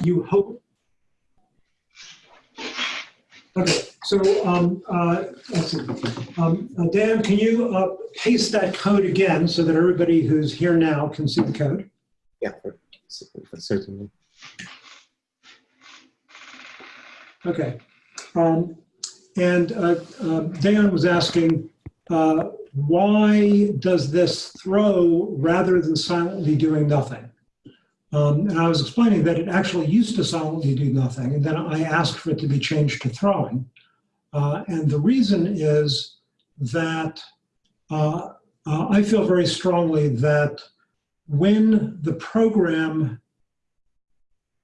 you hope. Okay, so um, uh, let's see. Um, uh, Dan, can you uh, paste that code again so that everybody who's here now can see the code? Yeah, certainly. Okay. Um, and uh, uh, Dan was asking, uh, why does this throw rather than silently doing nothing? Um, and I was explaining that it actually used to silently do nothing, and then I asked for it to be changed to throwing. Uh, and the reason is that uh, uh, I feel very strongly that when the program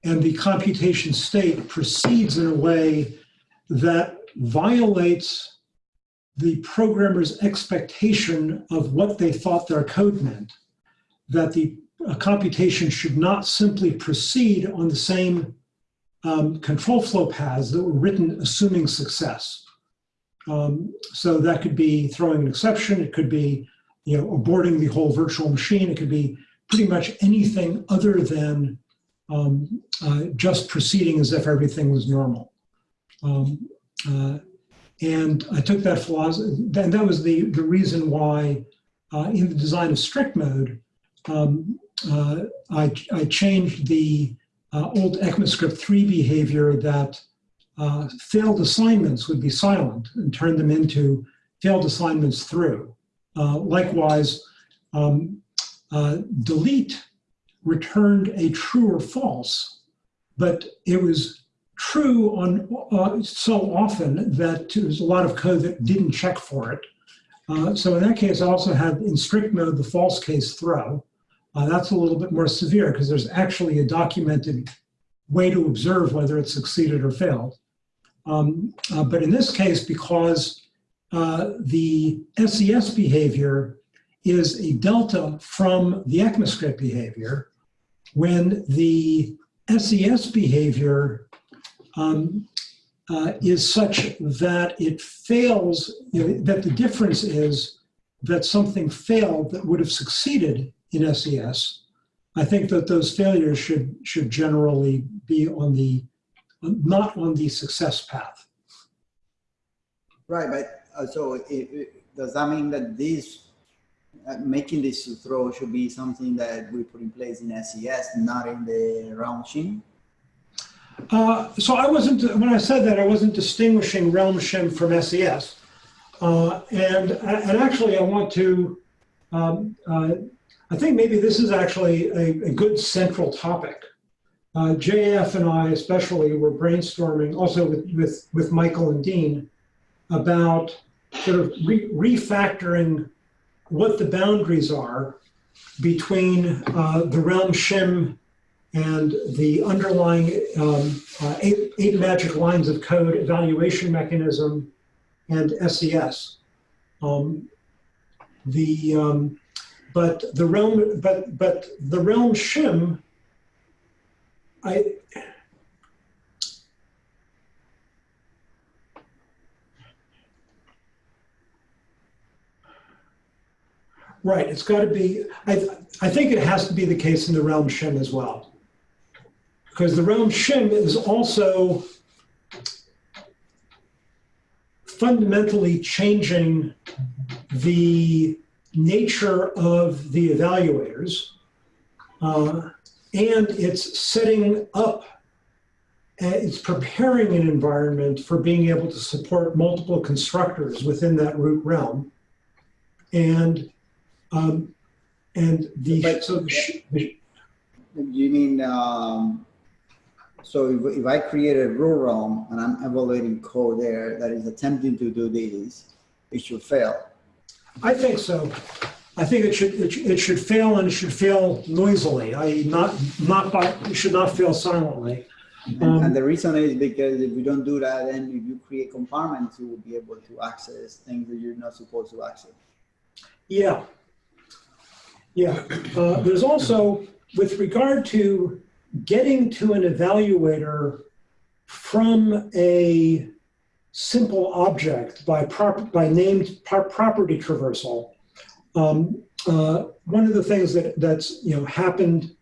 and the computation state proceeds in a way that violates the programmer's expectation of what they thought their code meant, that the uh, computation should not simply proceed on the same um, control flow paths that were written assuming success. Um, so that could be throwing an exception, it could be you know, aborting the whole virtual machine, it could be pretty much anything other than um, uh, just proceeding as if everything was normal. Um, uh, and I took that philosophy, and that was the, the reason why uh, in the design of strict mode, um, uh, I, I changed the uh, old ECMAScript 3 behavior that uh, failed assignments would be silent and turned them into failed assignments through. likewise, um, delete returned a true or false, but it was true on uh, so often that there was a lot of code that didn't check for it. Uh, so in that case, I also had in strict mode the false case throw. Uh, that's a little bit more severe because there's actually a documented way to observe whether it succeeded or failed. Um, uh, but in this case, because uh, the SES behavior is a delta from the ECMAScript behavior, when the SES behavior um, uh, is such that it fails, you know, that the difference is that something failed that would have succeeded in SES, I think that those failures should, should generally be on the, not on the success path. Right, but uh, so it, it, does that mean that this uh, making this throw should be something that we put in place in SES, not in the realm shim? Uh, so I wasn't, when I said that, I wasn't distinguishing realm shim from SES. Uh, and, and actually I want to, um, uh, I think maybe this is actually a, a good central topic. Uh, JF and I especially were brainstorming also with, with, with Michael and Dean about sort of re refactoring what the boundaries are between uh, the realm shim and the underlying um, uh, eight, eight, magic lines of code evaluation mechanism and SES. Um, the um, but the realm but but the realm shim I Right, it's got to be, I, I think it has to be the case in the realm shim as well. Because the realm shim is also fundamentally changing the nature of the evaluators. Uh, and it's setting up, uh, it's preparing an environment for being able to support multiple constructors within that root realm. And um, and the, But- so the, You mean, um, so if, if I create a root realm and I'm evaluating code there that is attempting to do this, it should fail. I think so. I think it should, it, sh- it should fail and it should fail noisily, i.e. not, not by, it should not fail silently. And, Um, and the reason is because if you don't do that, then if you create compartments, you will be able to access things that you're not supposed to access. Yeah. Yeah. Uh, there's also, with regard to getting to an evaluator from a simple object by by named pro- property traversal, um, uh, one of the things that that's you know happened,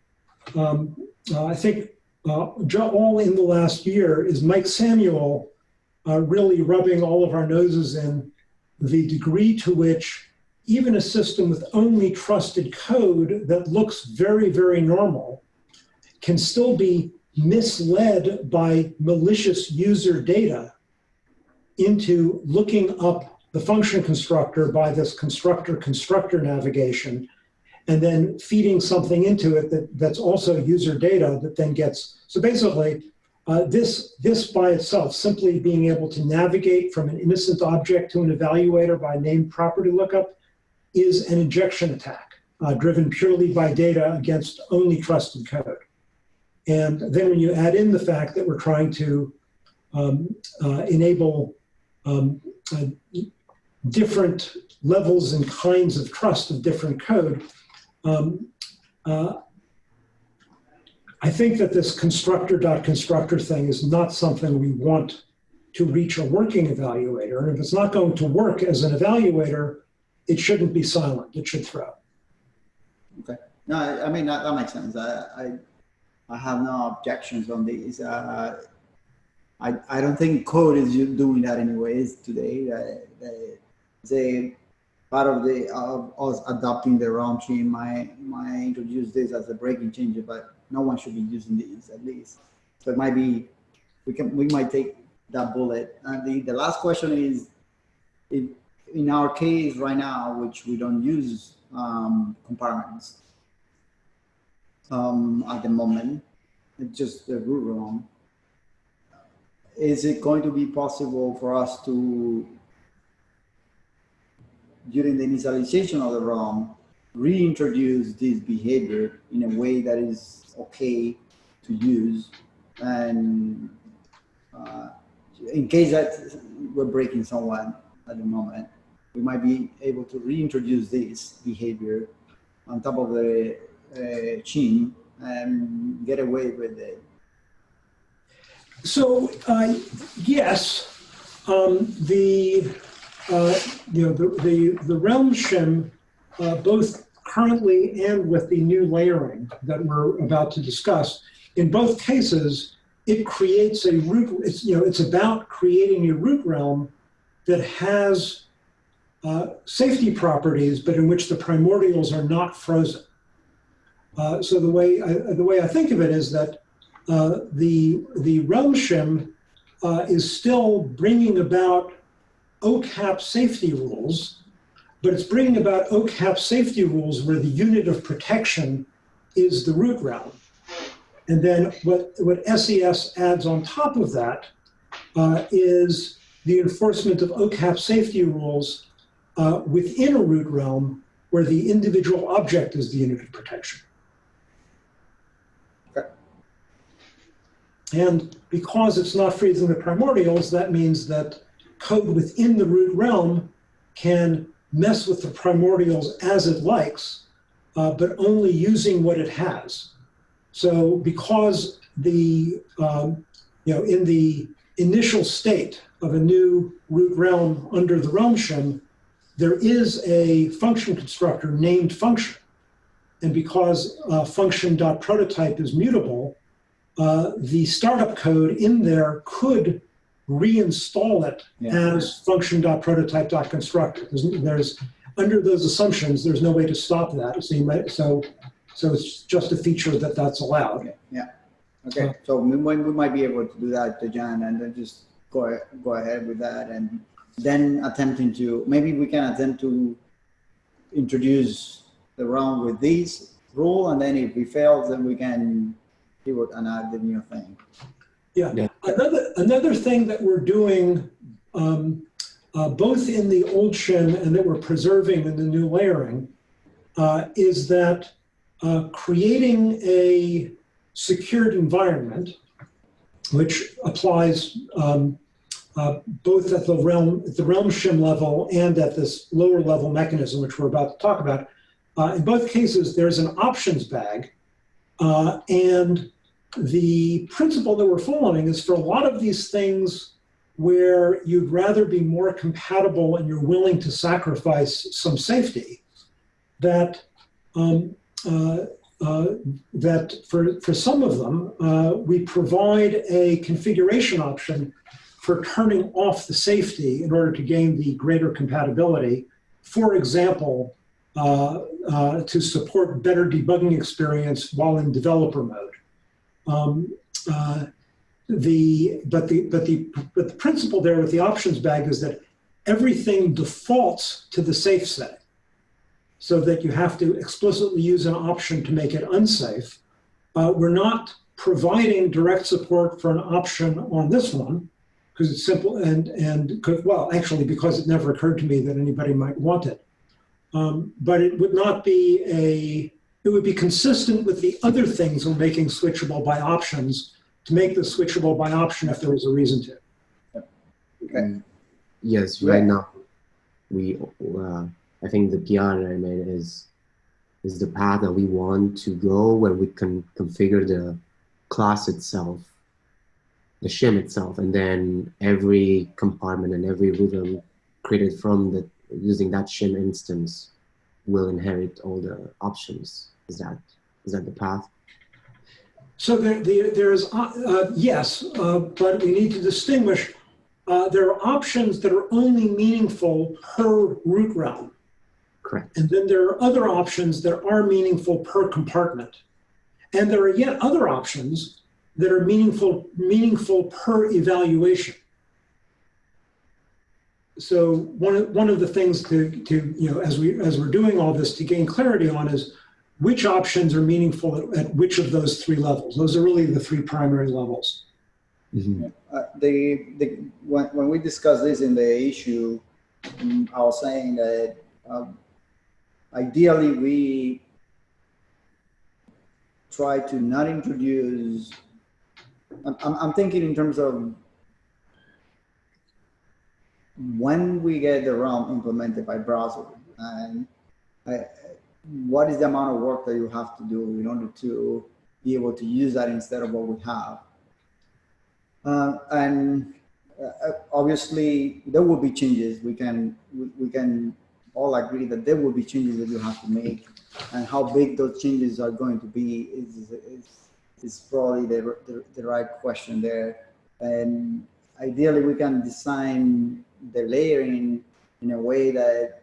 um, uh, I think uh, all in the last year is Mike Samuel uh, really rubbing all of our noses in the degree to which even a system with only trusted code that looks very, very normal can still be misled by malicious user data into looking up the function constructor by this constructor constructor navigation and then feeding something into it that, that's also user data that then gets so basically uh, this this by itself simply being able to navigate from an innocent object to an evaluator by name property lookup is an injection attack uh, driven purely by data against only trusted code. And then when you add in the fact that we're trying to um, uh, enable um, uh, different levels and kinds of trust of different code. Um, uh, I think that this constructor dot constructor thing is not something we want to reach a working evaluator. And if it's not going to work as an evaluator, it shouldn't be silent. It should throw. Okay. No, I, I mean, that, that makes sense. I, I, I have no objections on these. Uh, I, I don't think code is doing that anyways today. Uh, they, they, part of the, of us adopting the realm shim might, might introduce this as a breaking change, but no one should be using these at least. So it might be, we can, we might take that bullet. And the, the last question is, if, in our case right now, which we don't use um, compartments um, at the moment, it's just the root realm. Is it going to be possible for us to, during the initialization of the realm, reintroduce this behavior in a way that is okay to use and uh, in case that we're breaking someone at the moment, we might be able to reintroduce this behavior on top of the uh, shim and get away with it. So uh, yes, um, the uh, you know the the, the realm shim, uh, both currently and with the new layering that we're about to discuss, in both cases, it creates a root. It's you know it's about creating a root realm that has uh, safety properties, but in which the primordials are not frozen. Uh, so the way I, the way I think of it is that uh, the the realm shim uh, is still bringing about OCAP safety rules, but it's bringing about OCAP safety rules where the unit of protection is the root realm. And then what, what SES adds on top of that uh, is the enforcement of OCAP safety rules uh, within a root realm where the individual object is the unit of protection. And because it's not freezing the primordials, that means that code within the root realm can mess with the primordials as it likes, uh, but only using what it has. So because the, um, you know, in the initial state of a new root realm under the realm shim, there is a function constructor named function. And because uh, function.prototype is mutable, uh, the startup code in there could reinstall it Yeah. as function.prototype.constructor. There's, there's, under those assumptions, there's no way to stop that. So might, so, so it's just a feature that that's allowed. Okay, yeah. Okay, so we, might- we might be able to do that to John and then just go, go ahead with that and then attempting to, maybe we can attempt to introduce the realm with these rule and then if we fail, then we can see what another new thing. Another, another thing that we're doing, um, uh, both in the old shim and that we're preserving in the new layering, uh, is that uh, creating a secured environment, which applies um, uh, both at the realm, at the realm shim level and at this lower level mechanism, which we're about to talk about. Uh, in both cases, there's an options bag, uh, and the principle that we're following is for a lot of these things where you'd rather be more compatible and you're willing to sacrifice some safety, that um, uh, uh, that for, for some of them, uh, we provide a configuration option for turning off the safety in order to gain the greater compatibility. For example, uh, uh, to support better debugging experience while in developer mode. Um, uh, the, but, the, but, the, but the principle there with the options bag is that everything defaults to the safe setting so that you have to explicitly use an option to make it unsafe. Uh, we're not providing direct support for an option on this one because it's simple and, and could, well, actually, because it never occurred to me that anybody might want it. Um, but it would not be a, it would be consistent with the other things we're making switchable by options to make the switchable by option if there was a reason to. Okay. Yes, right now, we, uh, I think the PR that I made is, is the path that we want to go where we can configure the class itself, the shim itself, and then every compartment and every realm created from the, using that shim instance will inherit all the options. Is that, is that the path? So there, there, there is, uh, uh, yes, uh, but we need to distinguish. Uh, there are options that are only meaningful per root realm. Correct. And then there are other options that are meaningful per compartment. And there are yet other options that are meaningful, meaningful per evaluation. So one of, one of the things to, to, you know, as we, as we're doing all this to gain clarity on is which options are meaningful at, at which of those three levels. Those are really the three primary levels. Mhm. Uh, the, the, when, when we discussed this in the issue, mm, I was saying that um, ideally we try to not introduce, I'm, I'm, I'm thinking in terms of when we get the realm implemented by browser and I, what is the amount of work that you have to do in order to be able to use that instead of what we have. Uh, and uh, obviously there will be changes. We can we, we can all agree that there will be changes that you have to make, and how big those changes are going to be is is, is probably the, the the right question there. And ideally, we can design the layering in a way that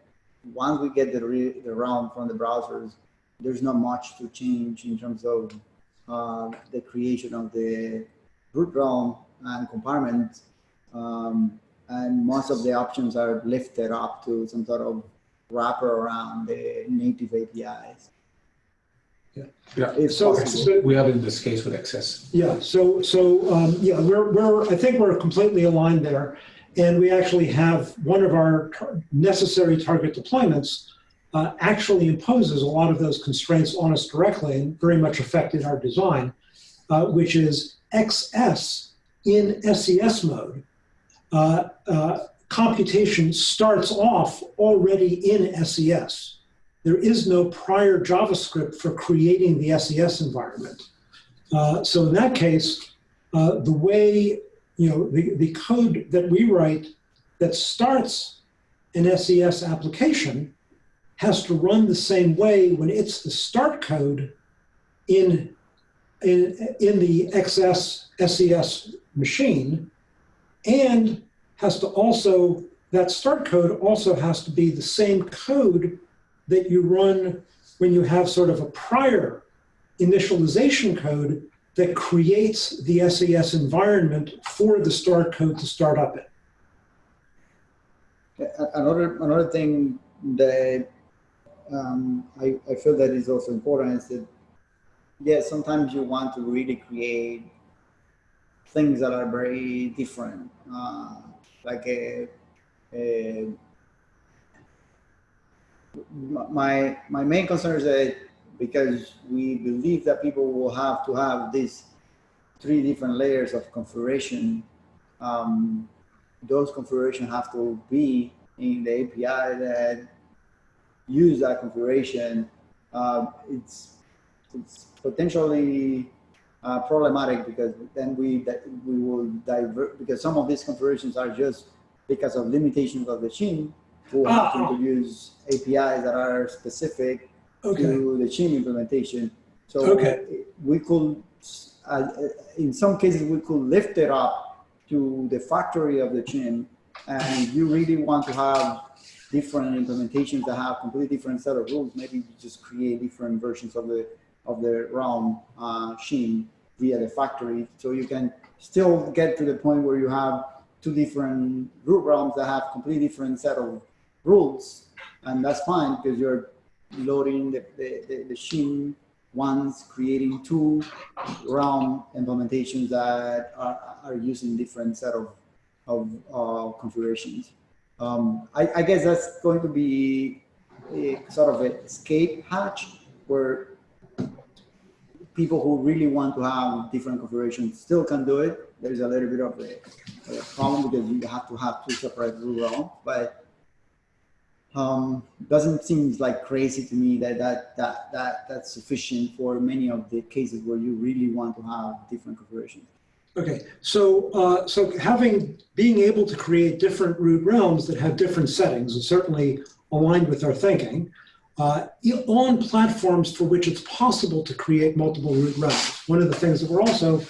once we get the re, the realm from the browsers, there's not much to change in terms of uh, the creation of the root realm and compartment. Um, and most of the options are lifted up to some sort of wrapper around the native APIs. Yeah, If So- so- we have in this case with access. Yeah, so, so, um, yeah, we're, we're, I think we're completely aligned there. And we actually have, one of our tar- necessary target deployments uh, actually imposes a lot of those constraints on us directly and very much affected our design, uh, which is XS in SES mode. Uh, uh, computation starts off already in SES. There is no prior JavaScript for creating the SES environment. Uh, so in that case, uh, the way, you know, the, the code that we write that starts an SES application has to run the same way when it's the start code in, in, in the XS SES machine and has to also, that start code also has to be the same code that you run when you have sort of a prior initialization code that creates the SES environment for the start code to start up in. Another, another thing that um, I, I feel that is also important is that, yeah, sometimes you want to really create things that are very different, uh, like a, a my my main concern is that because we believe that people will have to have these three different layers of configuration um, those configuration have to be in the API that use that configuration. Uh, it's it's potentially uh, problematic because then we that we will divert because some of these configurations are just because of limitations of the machine. We'll have to Ah. introduce APIs that are specific Okay, to the shim implementation. So Okay. we could, uh, in some cases, we could lift it up to the factory of the shim. and you really want to have different implementations that have completely different set of rules. Maybe you just create different versions of the of the realm uh, via the factory, so you can still get to the point where you have two different root realms that have completely different set of rules, and that's fine because you're loading the, the, the, the shim ones, creating two realm implementations that are, are using different set of, of uh, configurations. Um, I, I guess that's going to be a sort of an escape hatch where people who really want to have different configurations still can do it. There's a little bit of a, a problem because you have to have two separate realms, but um, doesn't seem like crazy to me that, that that that that's sufficient for many of the cases where you really want to have different configurations. Okay, so, uh, so having, being able to create different root realms that have different settings is certainly aligned with our thinking. Uh, on platforms for which it's possible to create multiple root realms. One of the things that we're also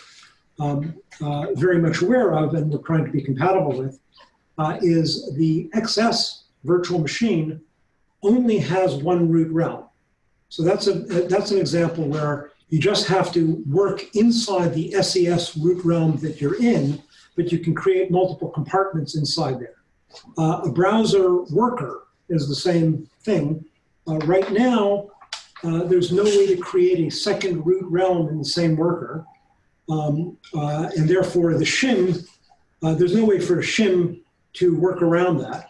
um, uh, very much aware of and we're trying to be compatible with uh, is the XS virtual machine only has one root realm. So that's, a, that's an example where you just have to work inside the SES root realm that you're in, but you can create multiple compartments inside there. Uh, a browser worker is the same thing. Uh, right now, uh, there's no way to create a second root realm in the same worker. Um, uh, and therefore, the shim, uh, there's no way for a shim to work around that.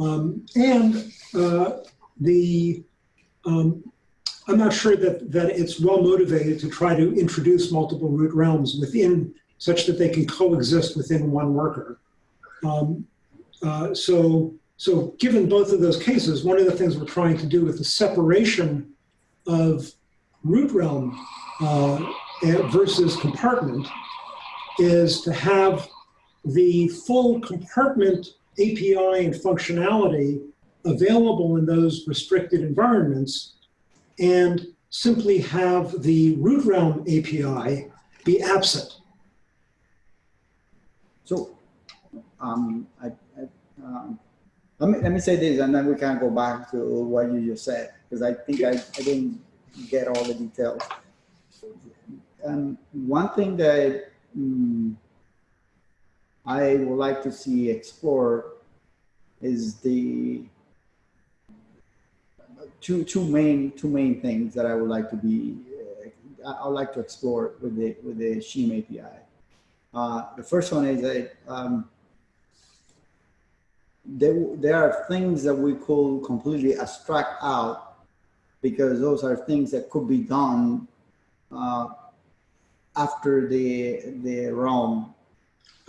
Um, and uh, the um, I'm not sure that, that it's well motivated to try to introduce multiple root realms within such that they can coexist within one worker. Um, uh, so, so given both of those cases, one of the things we're trying to do with the separation of root realm uh, versus compartment is to have the full compartment API and functionality available in those restricted environments and simply have the root realm API be absent. So, um, I, I, um, let me let me say this, and then we can go back to what you just said because I think I, I didn't get all the details. Um, one thing that um, I would like to see explored is the two two main two main things that I would like to be uh, I would like to explore with the with the Shim API. Uh, the first one is that um, there there are things that we could completely abstract out because those are things that could be done uh, after the the realm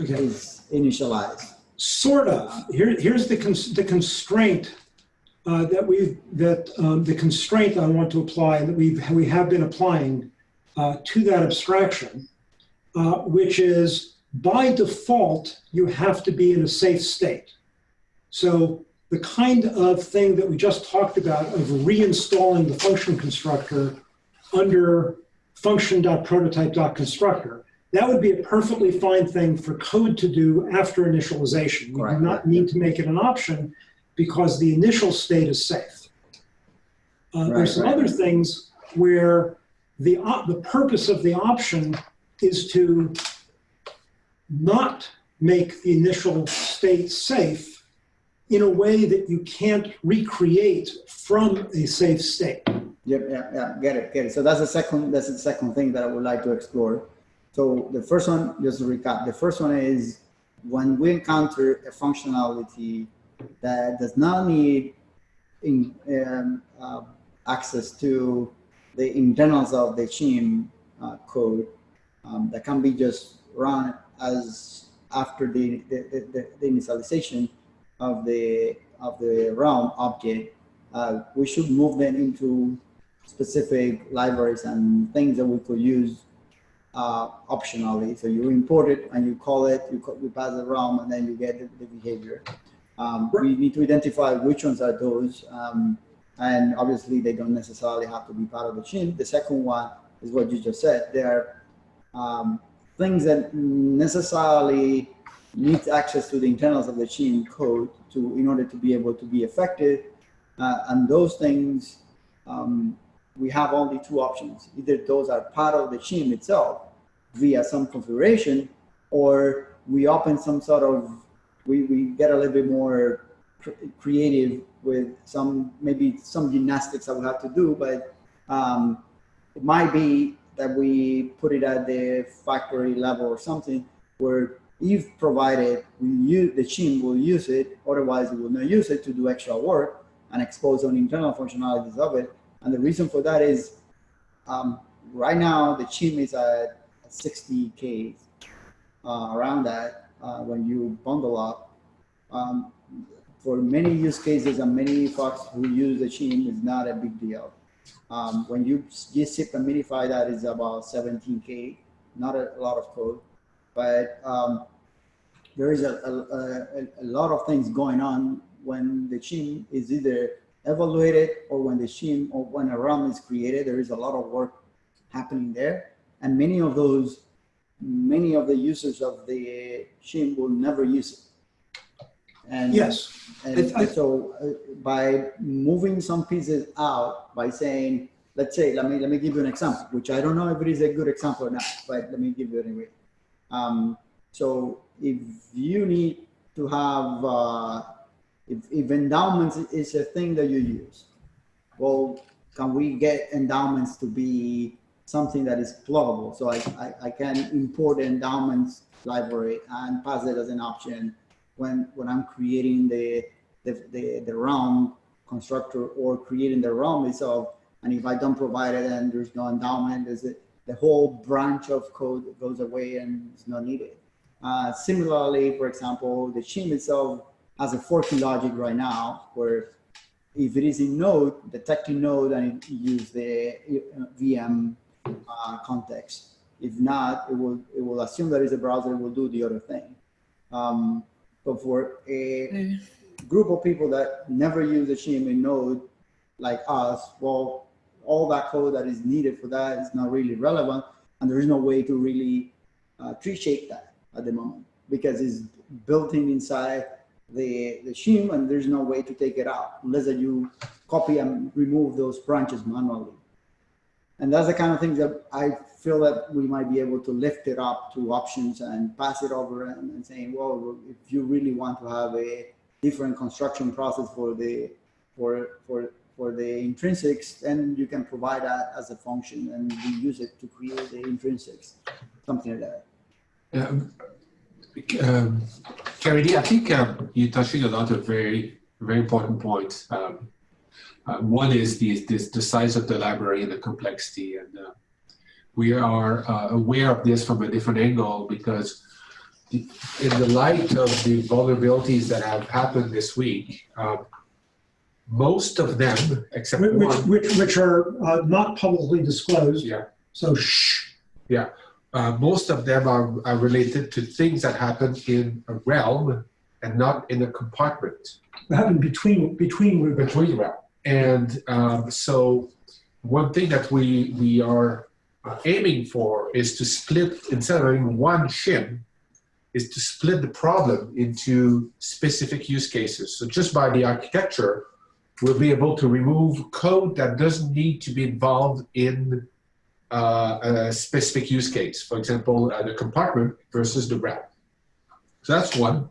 Okay, is initialized. Sort of. Here, here's the, cons the constraint uh, that we've, that um, the constraint I want to apply that we've, we have been applying uh, to that abstraction, uh, which is by default, you have to be in a safe state. So the kind of thing that we just talked about of reinstalling the function constructor under function.prototype.constructor, that would be a perfectly fine thing for code to do after initialization. We do not need to make it an option because the initial state is safe. Uh, Right, there's some right. other things where the, the purpose of the option is to not make the initial state safe in a way that you can't recreate from a safe state. Yep, yeah, yeah, get it, get it. So that's the second, that's the second thing that I would like to explore. So the first one, just to recap, the first one is when we encounter a functionality that does not need in, um, uh, access to the internals of the Shim uh, code um, that can be just run as after the, the, the, the initialization of the of the realm object, uh, we should move them into specific libraries and things that we could use uh, optionally. So you import it and you call it, you, call, you pass the realm, and then you get the, the behavior. Um, we need to identify which ones are those, um, and obviously they don't necessarily have to be part of the shim. The second one is what you just said. There are um, things that necessarily need access to the internals of the shim code to in order to be able to be effective. Uh, and those things, um, we have only two options. Either those are part of the shim itself via some configuration, or we open some sort of, we, we get a little bit more cr- creative with some, maybe some gymnastics that we have to do, but um, it might be that we put it at the factory level or something where if provided we use the shim will use it otherwise it will not use it to do extra work and expose on internal functionalities of it and the reason for that is um, right now the shim is at 60k uh, around that uh, when you bundle up. Um, for many use cases and many folks who use the shim is not a big deal. Um, when you just zip and minify that is about 17k, not a lot of code, but um, there is a, a, a, a lot of things going on when the shim is either evaluated or when the shim or when a realm is created. There is a lot of work happening there, and many of those, many of the users of the shim will never use it. And Yes, and I- so uh, by moving some pieces out, by saying, let's say, let me, let me give you an example, which I don't know if it is a good example or not, but let me give you anyway. Um, so if you need to have, uh, if, if endowments is a thing that you use, well, can we get endowments to be something that is pluggable? So I, I, I can import endowments library and pass it as an option when, when I'm creating the, the, the, the realm constructor or creating the realm itself. And if I don't provide it and there's no endowment, is it the whole branch of code goes away and is not needed. Uh, similarly, for example, the shim itself has a forking logic right now where if it is in node, detecting node and it use the uh, VM uh, context. If not, it will it will assume that it's a browser, it will do the other thing. Um, but for a group of people that never use a shim in node, like us, well, all that code that is needed for that is not really relevant, and there is no way to really uh, tree shake that at the moment because it's built in inside the the shim, and there's no way to take it out unless that you copy and remove those branches manually. And that's the kind of things that I feel that we might be able to lift it up to options and pass it over and, and saying, well, if you really want to have a different construction process for the for for for the intrinsics, then you can provide that as a function and we use it to create the intrinsics, something like that. Um, um, Caridy, I think um, you're touching a lot of very, very important points. Um, uh, one is the, this, the size of the library and the complexity. And uh, we are uh, aware of this from a different angle because the, in the light of the vulnerabilities that have happened this week, um, most of them, except which, one, which, which are uh, not publicly disclosed. yeah, So shh. Uh, most of them are, are related to things that happen in a realm and not in a compartment What happened between between Ruby? between realm. And um, so one thing that we we are uh, aiming for is to split instead of having one shim is to split the problem into specific use cases. So just by the architecture, we'll be able to remove code that doesn't need to be involved in a specific use case. For example, uh, the compartment versus the realm. So that's one.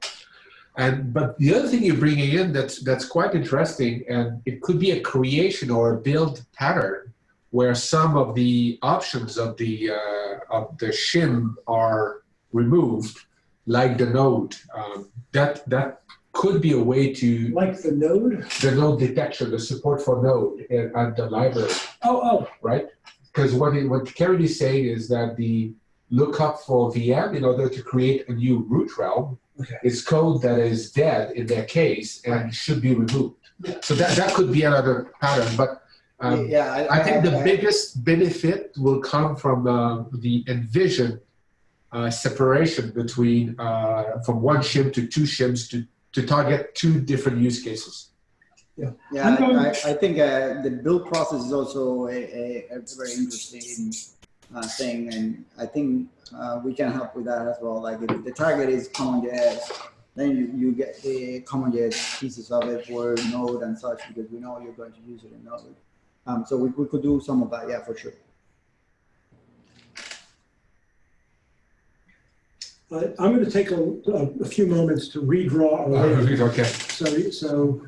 And but the other thing you're bringing in that's that's quite interesting, and it could be a creation or a build pattern where some of the options of the uh, of the shim are removed, like the node. Um, that that could be a way to Like the node? the node detection, the support for node at, at the library, Oh, oh, right? Because what it, what Caridy is saying is that the lookup for VM in order to create a new root realm Okay. is code that is dead in their case and should be removed. So that, that could be another pattern, but um, yeah, I think the biggest benefit will come from uh, the envision uh, separation between uh, from one shim to two shims to, to target two different use cases. Yeah, I'm going- I, I think uh, the build process is also a, a, a very interesting uh, thing, and I think uh, we can help with that as well. Like if the target is CommonJS, then you, you get the CommonJS pieces of it for Node and such because we know you're going to use it in Node. Um, so we, we could do some of that, yeah, for sure. Uh, I'm going to take a, a, a few moments to redraw our layout. Okay. So, so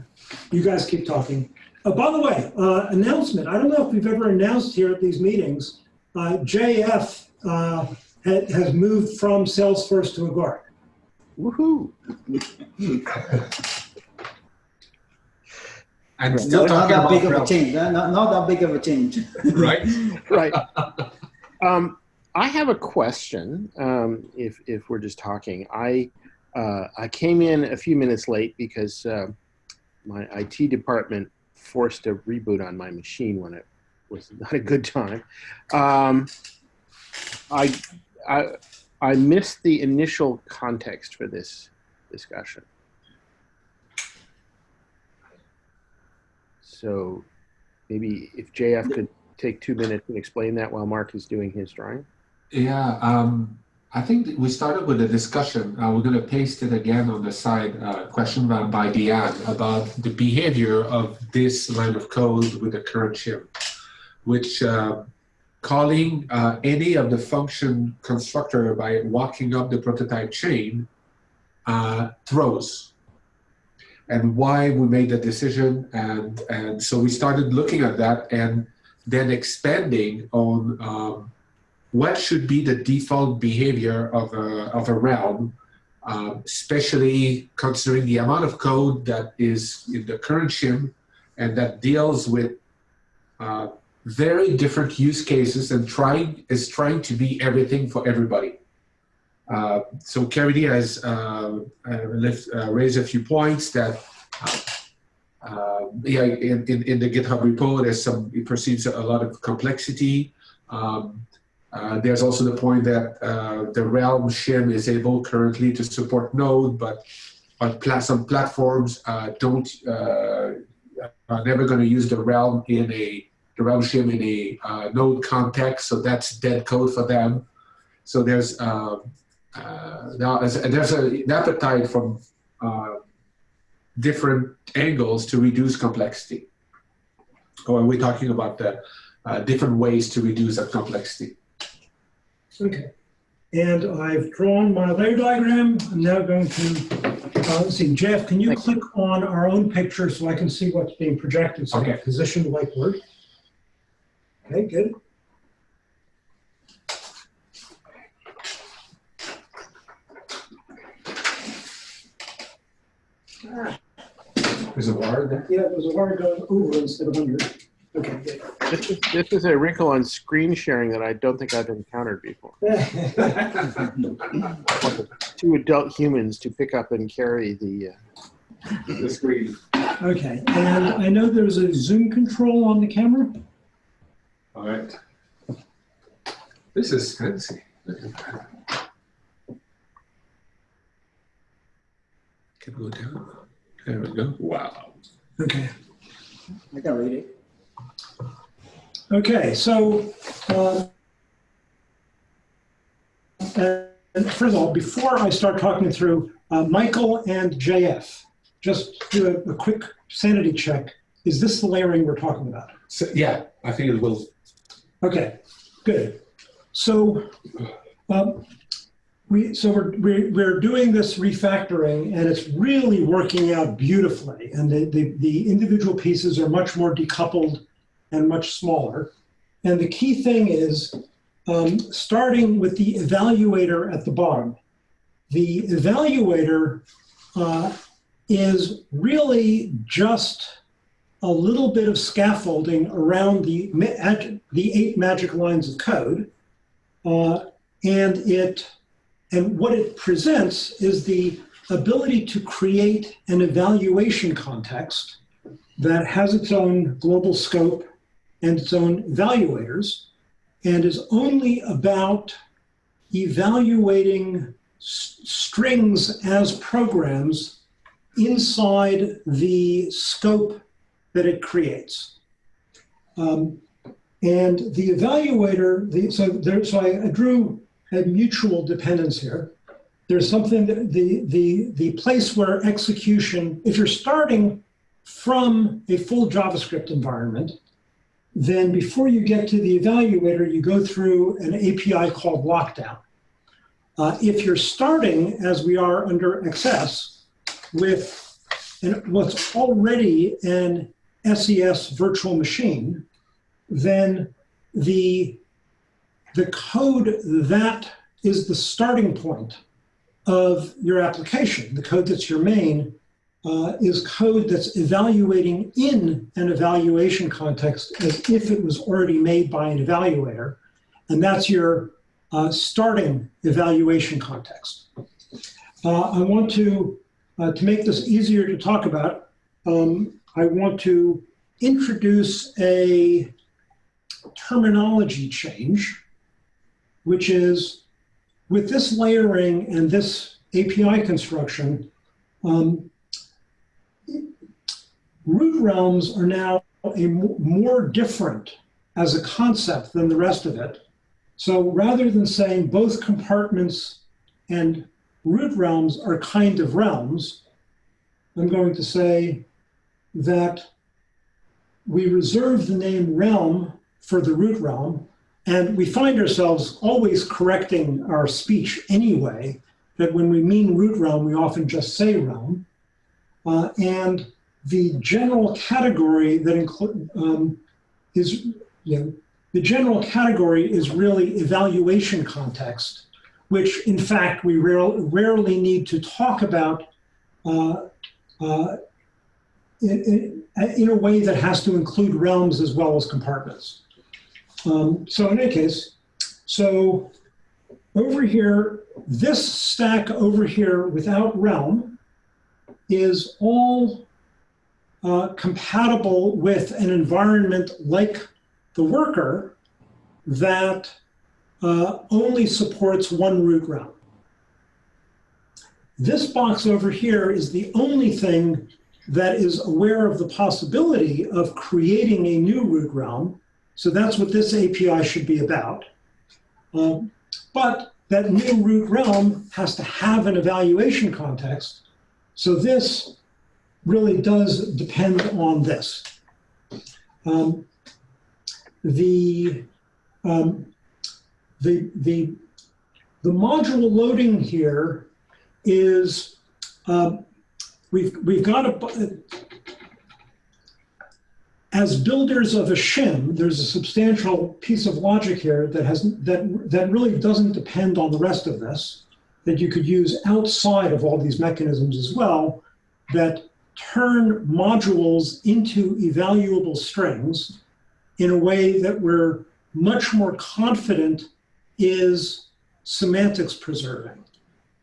you guys keep talking. Uh, by the way, uh, announcement. I don't know if we've ever announced here at these meetings. Uh, JF uh, ha- has moved from Salesforce to Agoric. Woohoo! And still Not, not that big of a change. Not, not that big of a change. right? Right. Um, I have a question. Um, if if we're just talking, I uh, I came in a few minutes late because uh, my IT department forced a reboot on my machine when it was not a good time. Um, I I I missed the initial context for this discussion. So maybe if JF could take two minutes and explain that while Mark is doing his drawing. Yeah, um, I think we started with a discussion. Uh, we're going to paste it again on the side. Uh, question by, by Deanne about the behavior of this line of code with the current shim, which uh, calling uh, any of the function constructor by walking up the prototype chain uh, throws. And why we made the decision, and and so we started looking at that, and then expanding on. Um, what should be the default behavior of a, of a realm, uh, especially considering the amount of code that is in the current shim and that deals with uh, very different use cases and trying is trying to be everything for everybody. Uh, so Caridy has uh, uh, uh, raised a few points that yeah, in, in, in the GitHub repo, there's some, it perceives a lot of complexity. Um, uh, there's also the point that uh, the Realm shim is able currently to support Node, but on pla some platforms uh, don't uh, are never going to use the Realm in a the Realm shim in a uh, Node context, so that's dead code for them. So there's now there's an appetite from different angles to reduce complexity. Or we're talking about the different ways to reduce that complexity. Okay. And I've drawn my layer diagram. I'm now going to, uh, let's see, Jeff, can you Thank click on our own picture so I can see what's being projected? So Okay. Positioned likeward. Okay, good. There's a wire there. Yeah, there's a wire going over instead of under. Okay. This is, this is a wrinkle on screen sharing that I don't think I've encountered before. Two adult humans to pick up and carry the. Uh, the screen. Okay, and I know there's a zoom control on the camera. All right. This is fancy. Can we go down. There we go. Wow. Okay. I can read it. Okay, so, uh, and first of all, before I start talking through, uh, Michael and JF, just do a, a quick sanity check. Is this the layering we're talking about? So, yeah, I think it will. Okay, good. So, um, we, so we're, we're, we're doing this refactoring and it's really working out beautifully. And the, the, the individual pieces are much more decoupled and much smaller. And the key thing is um, starting with the evaluator at the bottom. The evaluator uh, is really just a little bit of scaffolding around the, the eight magic lines of code. Uh, and it and what it presents is the ability to create an evaluation context that has its own global scope and its own evaluators and is only about evaluating strings as programs inside the scope that it creates. Um, And the evaluator, the, so there, so I, I drew a mutual dependence here. There's something that the, the, the place where execution, if you're starting from a full JavaScript environment, then before you get to the evaluator, you go through an API called lockdown. Uh, if you're starting, as we are under XS, with an, what's already an SES virtual machine, then the, the code that is the starting point of your application, the code that's your main, uh, is code that's evaluating in an evaluation context as if it was already made by an evaluator. And that's your uh, starting evaluation context. Uh, I want to, uh, to make this easier to talk about, um, I want to introduce a terminology change, which is with this layering and this API construction, um, root realms are now a more different as a concept than the rest of it. So rather than saying both compartments and root realms are kind of realms, I'm going to say that we reserve the name realm for the root realm, and we find ourselves always correcting our speech anyway, that when we mean root realm, we often just say realm. Uh, and the general category that include um, is you know, the general category is really evaluation context, which in fact we rare, rarely need to talk about uh, uh, in, in, a way that has to include realms as well as compartments. Um, so in any case, so over here, this stack over here without realm is all uh, compatible with an environment like the worker that uh, only supports one root realm. This box over here is the only thing that is aware of the possibility of creating a new root realm. So that's what this API should be about. Um, but that new root realm has to have an evaluation context. So this really does depend on this. Um, the, um, the, the, the module loading here is, uh, we've, we've got a, as builders of a shim, there's a substantial piece of logic here that has that that really doesn't depend on the rest of this, that you could use outside of all these mechanisms as well, that turn modules into evaluable strings in a way that we're much more confident is semantics preserving.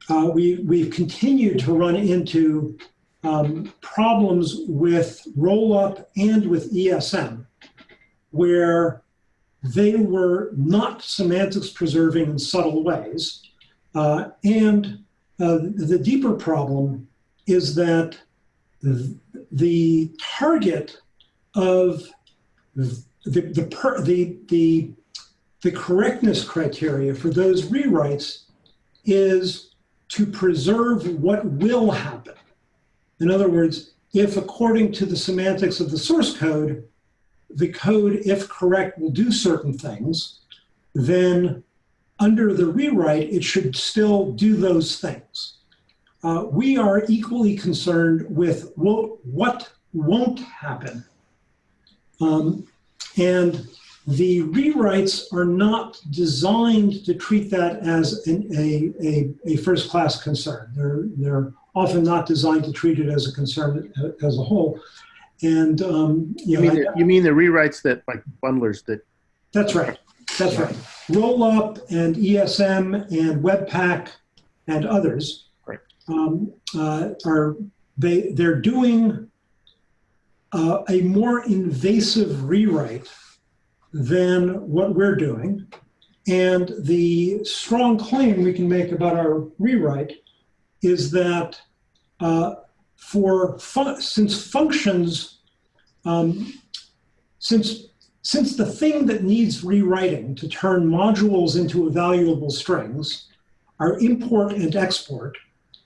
Uh, we, we've continued to run into um, problems with rollup and with ESM, where they were not semantics preserving in subtle ways. Uh, and uh, the deeper problem is that the target of the, the, per, the, the, the correctness criteria for those rewrites is to preserve what will happen. In other words, if according to the semantics of the source code, the code, if correct, will do certain things, then under the rewrite, it should still do those things uh, we are equally concerned with what, what won't happen. Um, and the rewrites are not designed to treat that as an, a, a, a first-class concern. They're, they're often not designed to treat it as a concern as a whole. And um, you, you, know, mean I, the, you mean the rewrites that like bundlers that? That's right. That's right. Rollup and ESM and Webpack and others um, uh, are they they're doing uh, a more invasive rewrite than what we're doing. And the strong claim we can make about our rewrite is that uh, for fun since functions, um, since since the thing that needs rewriting to turn modules into evaluable strings are import and export,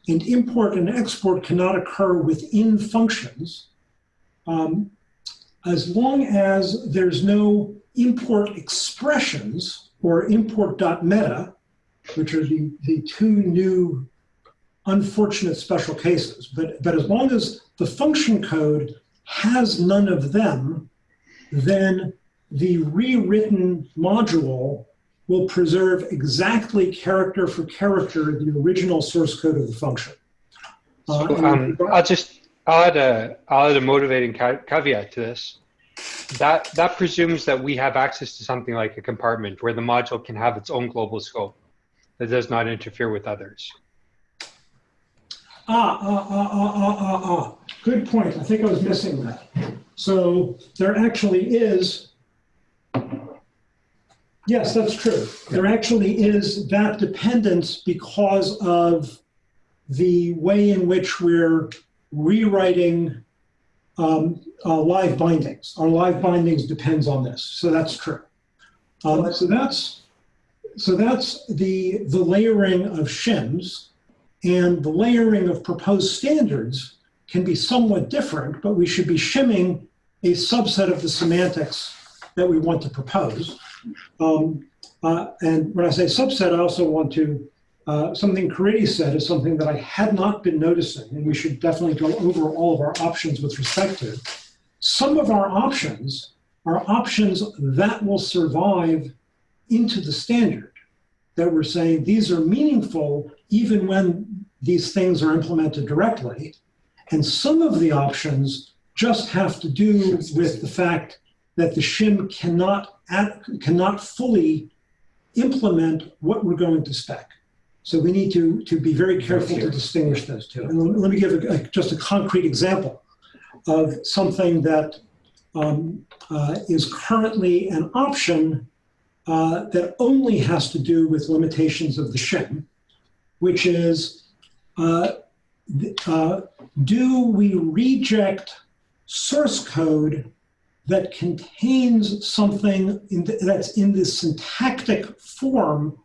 and import and export cannot occur within functions, um, as long as there's no import expressions or import.meta, which are the, the two new unfortunate special cases. But, but as long as the function code has none of them, then the rewritten module will preserve exactly character for character the original source code of the function. Uh, So, um, I'll just I'll add a I'll add a motivating caveat to this. That that presumes that we have access to something like a compartment where the module can have its own global scope that does not interfere with others. Ah, ah, ah, ah, ah, ah, ah. Good point. I think I was missing that. So there actually is, yes, that's true. There actually is that dependence because of the way in which we're rewriting um, uh, live bindings. Our live bindings depends on this. So that's true. Um, so that's so that's the the layering of shims. And the layering of proposed standards can be somewhat different, but we should be shimming a subset of the semantics that we want to propose. Um, uh, and when I say subset, I also want to, uh, something Caridy said is something that I had not been noticing, and we should definitely go over all of our options with respect to. Some of our options are options that will survive into the standard that we're saying these are meaningful even when these things are implemented directly. And some of the options just have to do with the fact that the shim cannot, cannot fully implement what we're going to spec. So we need to, to be very careful to distinguish those two. And let me give a, a, just a concrete example of something that um, uh, is currently an option uh, that only has to do with limitations of the shim, which is uh, uh, do we reject source code that contains something in that's in the syntactic form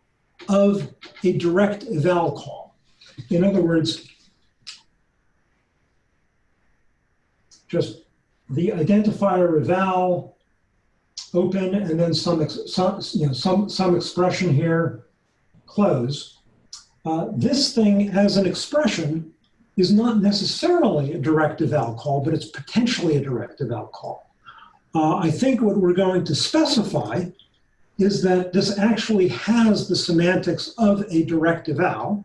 of a direct eval call? In other words, just the identifier eval open and then some, some, you know, some, some expression here, close. Uh, this thing as an expression is not necessarily a direct eval call, but it's potentially a direct eval call. Uh, I think what we're going to specify is that this actually has the semantics of a direct eval.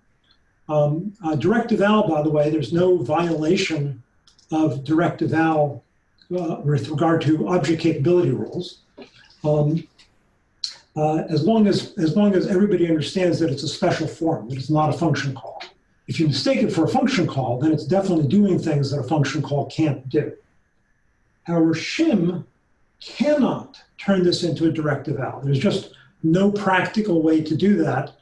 Um, direct eval, by the way, there's no violation of direct eval uh, with regard to object capability rules. Um, uh, as long as as long as everybody understands that it's a special form, that it's not a function call. If you mistake it for a function call, then it's definitely doing things that a function call can't do. Our shim cannot turn this into a direct eval. There's just no practical way to do that,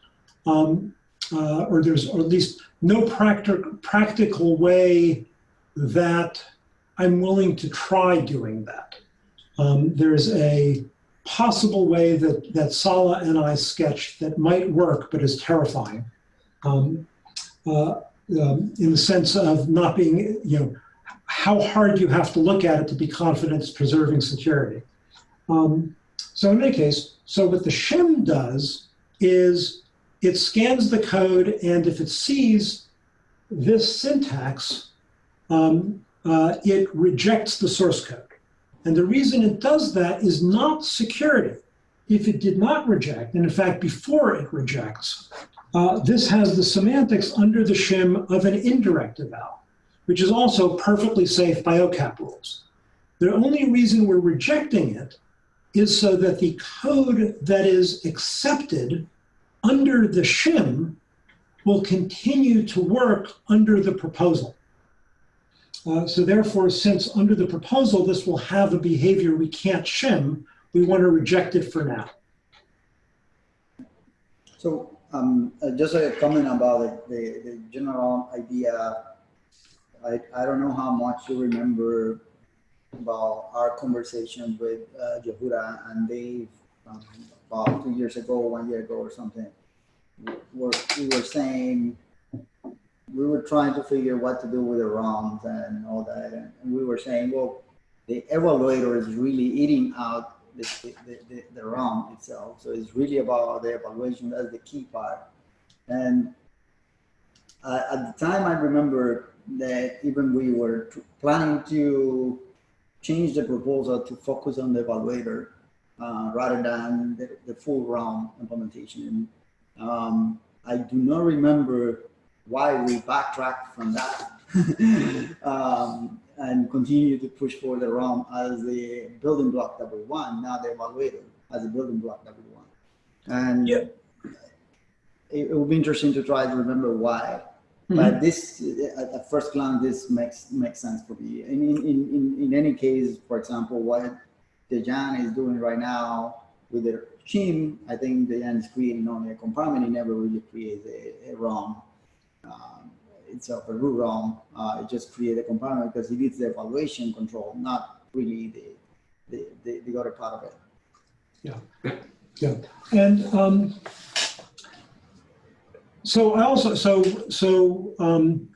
um, uh, or there's or at least no practic practical way that I'm willing to try doing that. Um, there's a possible way that, that Sala and I sketched that might work, but is terrifying. Um, uh, um, in the sense of not being, you know, how hard you have to look at it to be confident it's preserving security. Um, so in any case, so what the shim does is it scans the code, and if it sees this syntax, um, uh, it rejects the source code. And the reason it does that is not security. If it did not reject, and in fact, before it rejects, uh, this has the semantics under the shim of an indirect eval, which is also perfectly safe by OCAP rules. The only reason we're rejecting it is so that the code that is accepted under the shim will continue to work under the proposal. Uh, so therefore, since under the proposal, this will have a behavior we can't shim, we want to reject it for now. So um, uh, just a comment about the, the, the general idea. I, I don't know how much you remember about our conversation with uh, Yehuda and Dave um, about two years ago, one year ago or something. We're, we were saying, we were trying to figure what to do with the realms and all that. And, we were saying, well, the evaluator is really eating out the, the, the, the realm itself. So it's really about the evaluation. That's the key part. And uh, at the time, I remember that even we were planning to change the proposal to focus on the evaluator uh, rather than the, the full realm implementation. And, um, I do not remember why we backtracked from that um, and continue to push for the realm as the building block that we want, not the evaluator as a building block that we want. And Yeah. it, it would be interesting to try to remember why. But this, at, first glance, this makes makes sense for me. In, in, in, in any case, for example, what Dejan is doing right now with the shim, I think Dejan is creating only a compartment. He never really creates a, a realm um, itself, a root realm. Uh, it just creates a compartment because he needs the evaluation control, not really the, the, the, the other part of it. Yeah, yeah, and um, so I also, so, so, um,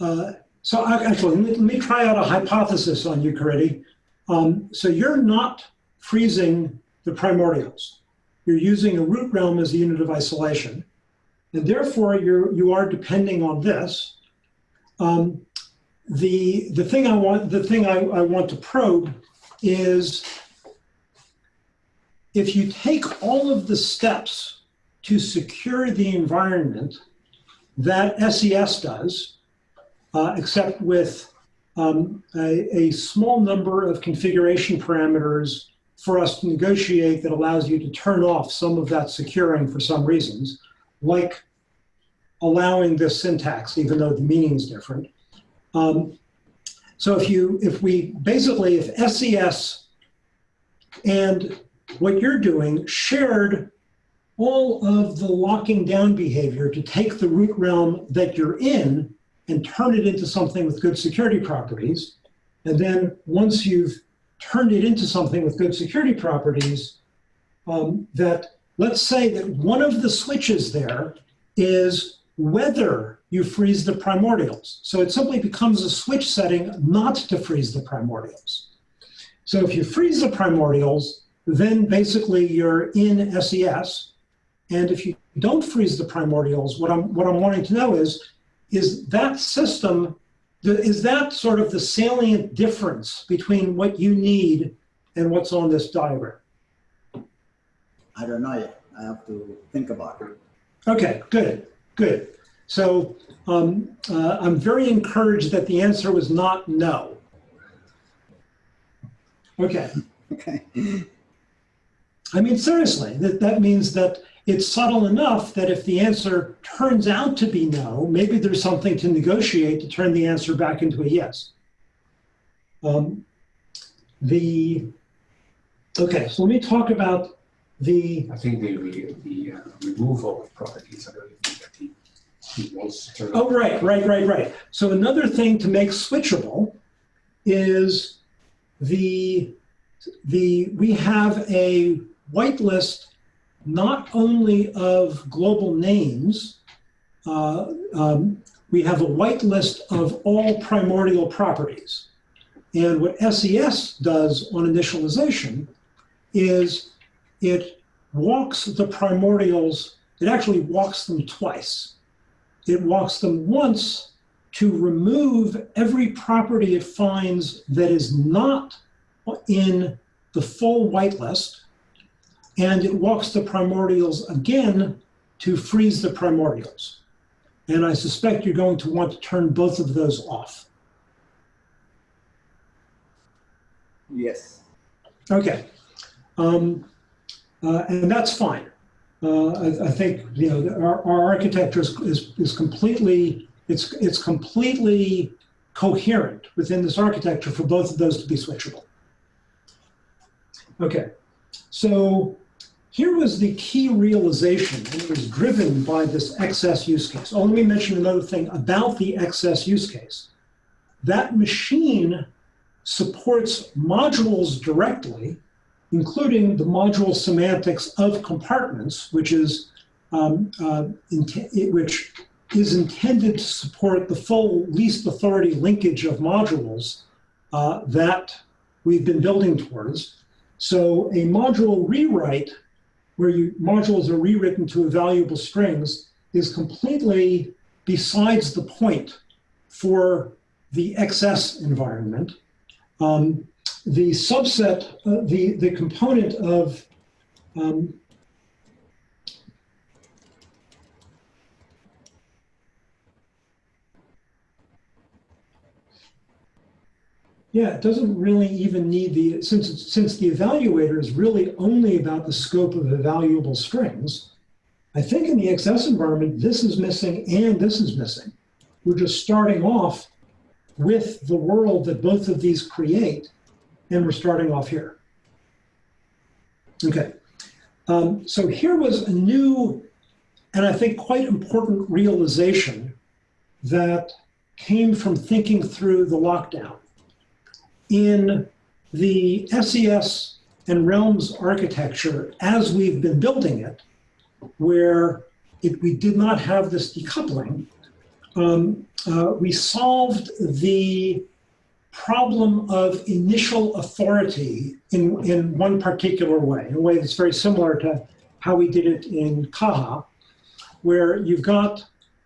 uh, so I- actually, let me, let me try out a hypothesis on you, Caridy. Um, so you're not freezing the primordials. You're using a root realm as a unit of isolation. And therefore, you're, you are depending on this. Um, the, the thing I want, the thing I, I want to probe is if you take all of the steps to secure the environment that SES does, uh, except with um, a, a small number of configuration parameters for us to negotiate that allows you to turn off some of that securing for some reasons, like allowing this syntax, even though the meaning is different. Um, so if you, if we, basically, if SES and what you're doing shared all of the locking down behavior to take the root realm that you're in and turn it into something with good security properties. And then once you've turned it into something with good security properties, um, that let's say that one of the switches there is whether you freeze the primordials. So it simply becomes a switch setting not to freeze the primordials. So if you freeze the primordials, then basically you're in SES. And if you don't freeze the primordials, what I'm, what I'm wanting to know is, is that system, is that sort of the salient difference between what you need and what's on this diagram? I don't know yet. I have to think about it. Okay, good, good. So um, uh, I'm very encouraged that the answer was not no. Okay. Okay. I mean, seriously, that, that means that it's subtle enough that if the answer turns out to be no, maybe there's something to negotiate to turn the answer back into a yes. Um, the, okay, so let me talk about the, I think the, the, the uh, removal of properties, I don't think that he, he wants to turn. oh, right, right, right, right. So another thing to make switchable is the, the, we have a whitelist not only of global names, uh, um, we have a whitelist of all primordial properties. And what SES does on initialization is it walks the primordials, it actually walks them twice. It walks them once to remove every property it finds that is not in the full whitelist, and it walks the primordials again to freeze the primordials. And I suspect you're going to want to turn both of those off. Yes. Okay. Um, uh, and that's fine. Uh, I, I think, you know, our, our architecture is, is, is completely, it's, it's completely coherent within this architecture for both of those to be switchable. Okay, so here was the key realization, and it was driven by this XS use case. Oh, let me mention another thing about the XS use case. That machine supports modules directly, including the module semantics of compartments, which is um, uh, which is intended to support the full least authority linkage of modules uh, that we've been building towards. So a module rewrite, where you, modules are rewritten to evaluable strings, is completely besides the point for the XS environment. Um, the subset, uh, the, the component of um, Yeah, it doesn't really even need the, since, since the evaluator is really only about the scope of evaluable strings, I think in the XS environment, this is missing and this is missing. We're just starting off with the world that both of these create, and we're starting off here. Okay, um, so here was a new, and I think quite important realization that came from thinking through the lockdown in the SES and Realms architecture as we've been building it, where we did not have this decoupling, um, uh, we solved the problem of initial authority in, in one particular way, in a way that's very similar to how we did it in Caja, where you've got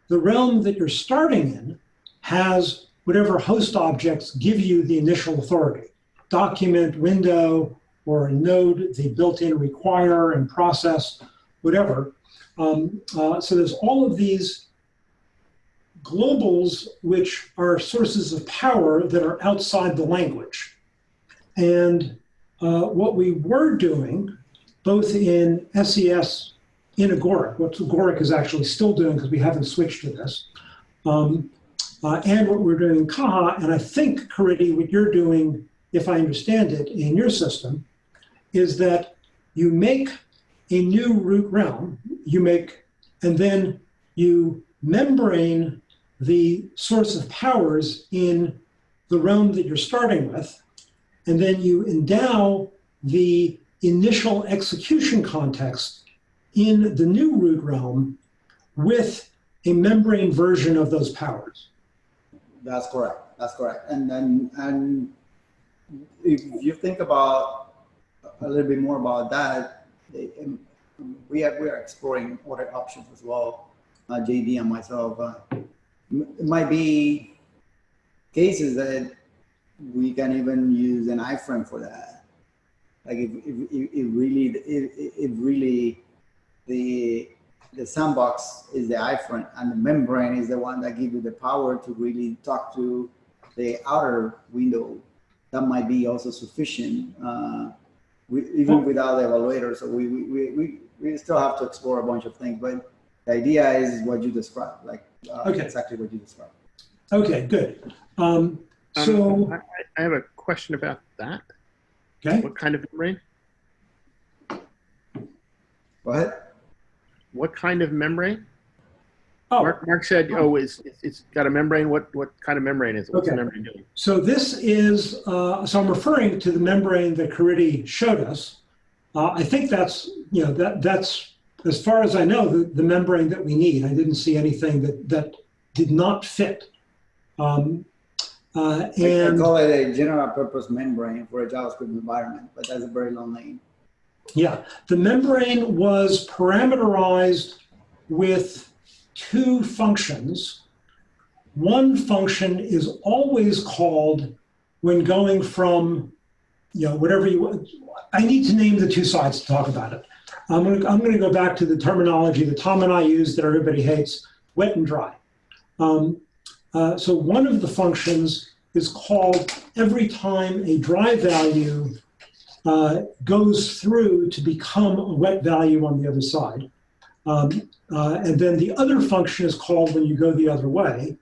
the realm that you're starting in has whatever host objects give you the initial authority. Document, window, or node, the built-in require and process, whatever. Um, uh, so there's all of these globals which are sources of power that are outside the language. And uh, what we were doing, both in SES in Agoric, what Agoric is actually still doing because we haven't switched to this, um, uh, and what we're doing in Caja, and I think, Caridy, what you're doing, if I understand it, in your system, is that you make a new root realm, you make, and then you membrane the source of powers in the realm that you're starting with, and then you endow the initial execution context in the new root realm with a membrane version of those powers. That's correct. That's correct. And then, and if you think about a little bit more about that, um, we have we are exploring other options as well. Uh, JD and myself. Uh, it might be cases that we can even use an iframe for that. Like if, if, if really, if, if really the the sandbox is the iframe and the membrane is the one that gives you the power to really talk to the outer window. That might be also sufficient, uh, we, even without the evaluator. So we, we, we, we still have to explore a bunch of things, but the idea is what you described, like uh, Okay. exactly what you described. Okay, good. Um, Um, so, I, I have a question about that. okay, What kind of membrane? Go ahead. What kind of membrane? oh, Mark, Mark said, oh, it's, it's- it's got a membrane. What, what kind of membrane is it? What's the Okay. membrane doing? so this is, uh, so I'm referring to the membrane that Caridy showed us. Uh, I think that's, you know, that that's, as far as I know, the, the membrane that we need. I didn't see anything that, that did not fit. Um, uh, I, I call it a general purpose membrane for a JavaScript environment, but that's a very long name. Yeah, the membrane was parameterized with two functions. One function is always called when going from, you know, whatever you, I need to name the two sides to talk about it. I'm gonna, I'm gonna go back to the terminology that Tom and I use that everybody hates, wet and dry. Um, uh, so one of the functions is called every time a dry value uh, goes through to become a wet value on the other side. Um, uh, and then the other function is called when you go the other way.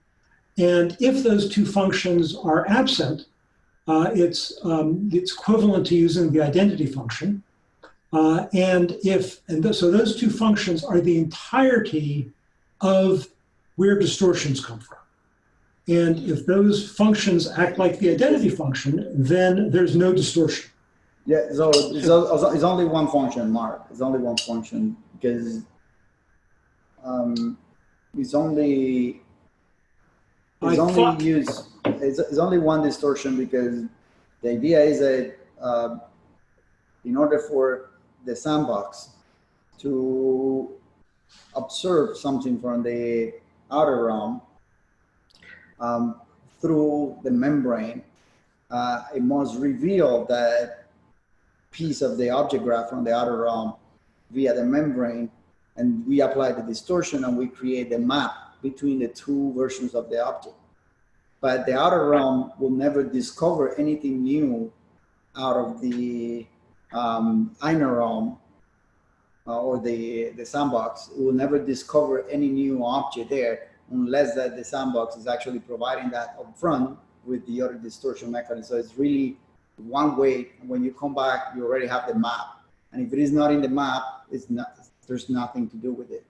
And if those two functions are absent, uh, it's, um, it's equivalent to using the identity function. Uh, and if, and th- so those two functions are the entirety of where distortions come from. And if those functions act like the identity function, then there's no distortion. Yeah, so it's, it's only one function, Mark. It's only one function because um, it's only it's I only thought- use it's, it's only one distortion because the idea is that uh, in order for the sandbox to observe something from the outer realm um, through the membrane, uh, it must reveal that piece of the object graph from the outer realm via the membrane, and we apply the distortion and we create the map between the two versions of the object. But the outer realm will never discover anything new out of the um, inner realm uh, or the, the sandbox. It will never discover any new object there unless that the sandbox is actually providing that upfront with the other distortion mechanism. So it's really one way. When you come back, you already have the map. And if it is not in the map, it's not, there's nothing to do with it.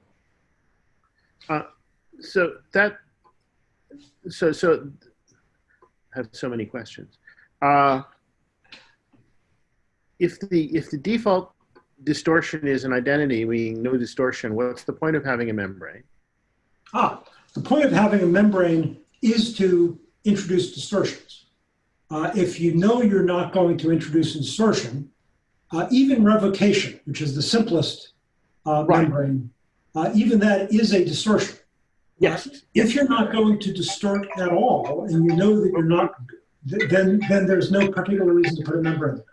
So that, so, so, I have so many questions. Uh, If the, if the default distortion is an identity, meaning no distortion, what's the point of having a membrane? Ah, the point of having a membrane is to introduce distortions. Uh, if you know you're not going to introduce a distortion, uh, even revocation, which is the simplest uh, Right. membrane, uh, even that is a distortion. Yes. If you're not going to distort at all, and you know that you're not, th- then then there's no particular reason to put a membrane. there.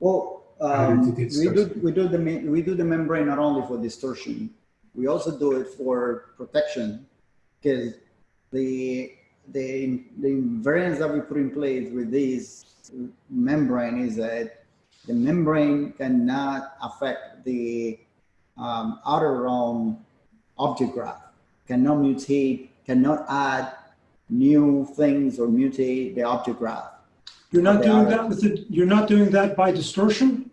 Well, um, we do we do the we do the membrane not only for distortion, we also do it for protection, because the the the invariance that we put in place with this membrane is that the membrane cannot affect the um, outer realm object graph, cannot mutate, cannot add new things or mutate the object graph. You're not doing that with the, you're not doing that by distortion?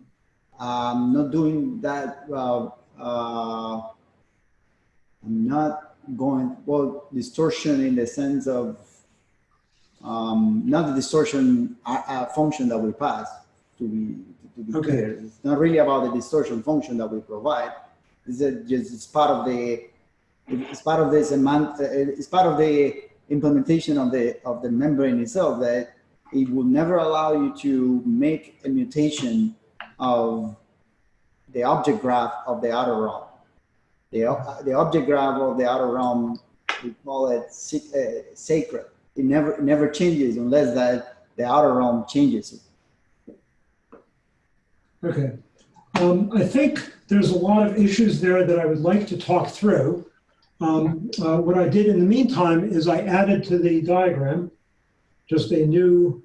I'm not doing that. Uh, uh, I'm not going well distortion in the sense of um, not the distortion uh, uh, function that we pass. To be to be Okay. clear, it's not really about the distortion function that we provide. It's a, just it's part of the it's part of this uh, it's part of the implementation of the of the membrane itself that it will never allow you to make a mutation of the object graph of the outer realm. The, the object graph of the outer realm, we call it uh, sacred. It never, never changes unless that the outer realm changes it. Okay. Um, I think there's a lot of issues there that I would like to talk through. Um, uh, what I did in the meantime is I added to the diagram just a new,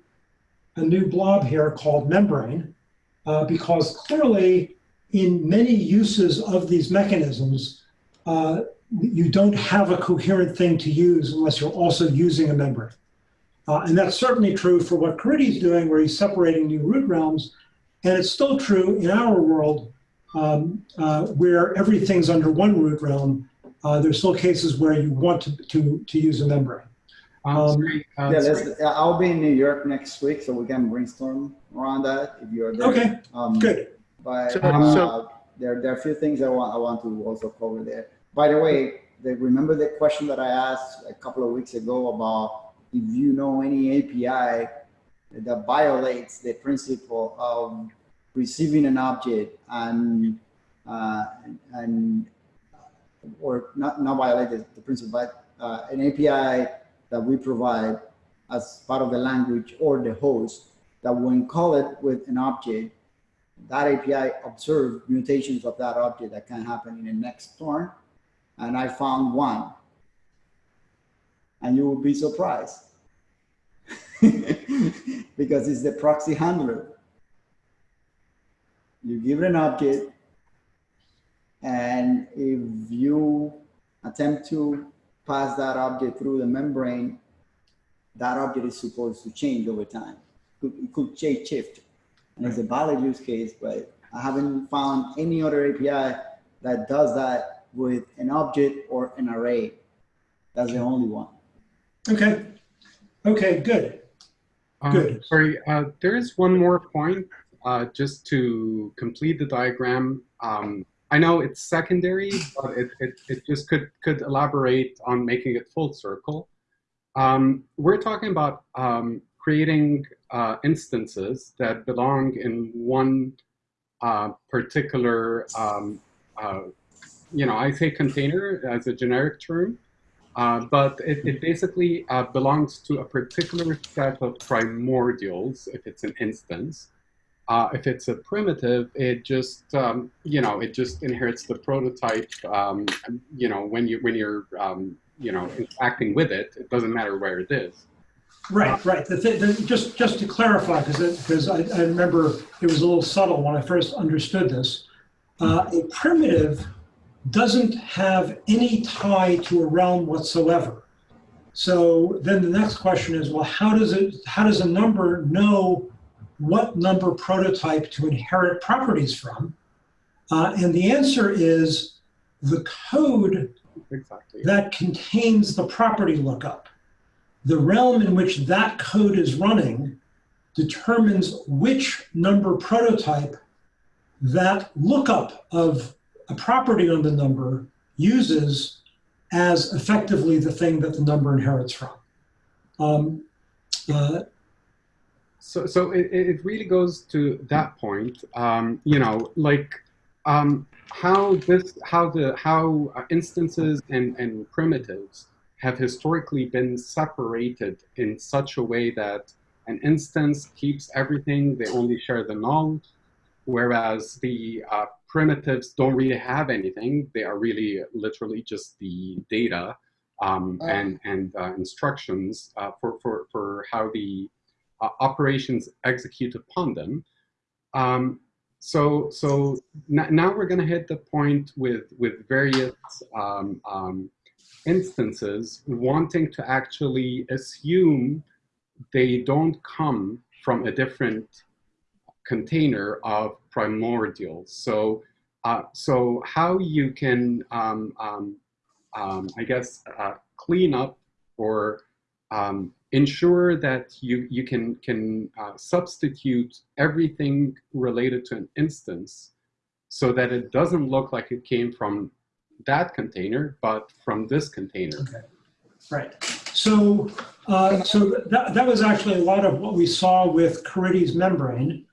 a new blob here called membrane, uh, because clearly in many uses of these mechanisms, uh, you don't have a coherent thing to use unless you're also using a membrane. Uh, and that's certainly true for what Caridy is doing, where he's separating new root realms and it's still true in our world um, uh, where everything's under one root realm. Uh, there's still cases where you want to, to, to use a membrane. Um, Um, sorry, uh, Yeah, let's, I'll be in New York next week, so we can brainstorm around that if you're there. Okay, Um, good. But So- uh, so- there, there are a few things I want, I want to also cover there. By the way, the, remember the question that I asked a couple of weeks ago about if you know any API that violates the principle of receiving an object and uh, and or not not violate the, principle, but uh, an API that we provide as part of the language or the host that when call it with an object, that API observes mutations of that object that can happen in the next turn. And I found one. And you will be surprised. because it's the proxy handler. You give it an object, and if you attempt to pass that object through the membrane, that object is supposed to change over time. It could change shift. And it's a valid use case, but I haven't found any other API that does that with an object or an array. That's the only one. Okay. Okay, good. Um, Good. Sorry, uh, there is one more point, uh, just to complete the diagram. Um, I know it's secondary, but it, it, it just could, could elaborate on making it full circle. Um, we're talking about um, creating uh, instances that belong in one uh, particular, um, uh, you know, I say container as a generic term, uh, but it, it basically uh, belongs to a particular set of primordials if it's an instance. Uh, if it's a primitive, it just um, you know it just inherits the prototype. Um, you know when you when you're um, you know acting with it, it doesn't matter where it is. Right, right. The thi- the- just, just to clarify, because, because I, I remember it was a little subtle when I first understood this. Uh, a primitive doesn't have any tie to a realm whatsoever. So then the next question is, well, how does it, how does a number know what number prototype to inherit properties from? Uh, and the answer is the code Exactly. that contains the property lookup. The realm in which that code is running determines which number prototype that lookup of a property on the number uses as effectively the thing that the number inherits from. Um, uh, So, so it, it really goes to that point. Um, you know, like um, how this, how the, how instances and, and primitives have historically been separated in such a way that an instance keeps everything; they only share the null, whereas the uh, primitives don't really have anything. They are really literally just the data um, and and uh, instructions uh, for for for how the uh, operations execute upon them. Um, so so now we're going to hit the point with with various um, um, instances wanting to actually assume they don't come from a different container of primordials. So uh, so how you can um, um, um, I guess uh, clean up or um, ensure that you, you can, can uh, substitute everything related to an instance so that it doesn't look like it came from that container, but from this container. Right. So, uh, so that, that was actually a lot of what we saw with Caridy's membrane.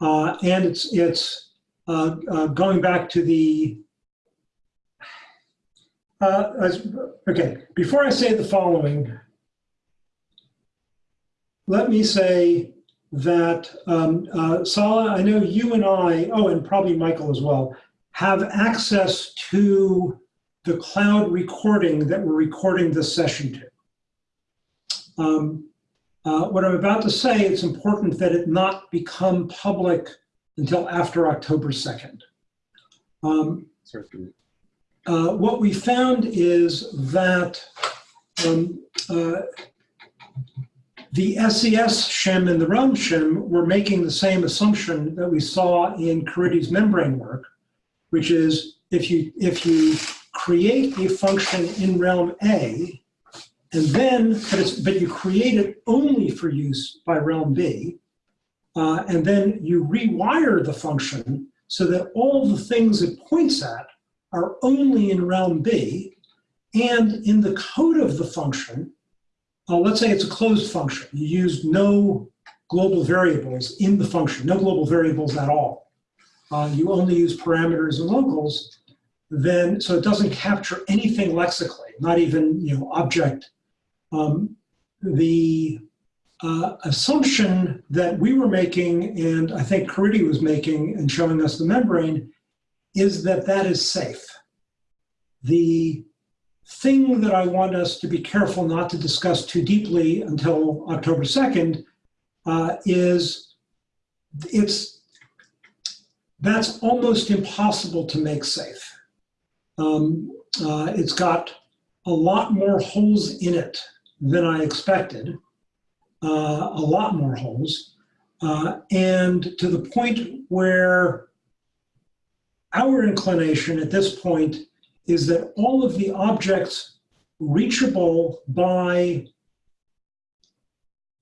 Uh, and it's, it's uh, uh, going back to the, uh, as- okay, before I say the following, let me say that, um, uh, Sala, I know you and I, oh, and probably Michael as well, have access to the cloud recording that we're recording this session to. Um, uh, what I'm about to say, it's important that it not become public until after October 2nd. Um, uh, what we found is that um, uh, the SES shim and the realm shim were making the same assumption that we saw in Caridy's membrane work, which is if you if you create a function in realm A, and then but but you create it only for use by realm B, uh, and then you rewire the function so that all the things it points at are only in realm B, and in the code of the function, uh, let's say it's a closed function. You use no global variables in the function, no global variables at all. Uh, you only use parameters and locals, then, so it doesn't capture anything lexically, not even, you know, object. Um, the uh, assumption that we were making, and I think Caridy was making and showing us the membrane, is that that is safe. The thing that I want us to be careful not to discuss too deeply until October 2nd uh, is it's that's almost impossible to make safe. Um, uh, it's got a lot more holes in it than I expected, uh, a lot more holes, uh, and to the point where our inclination at this point is that all of the objects reachable by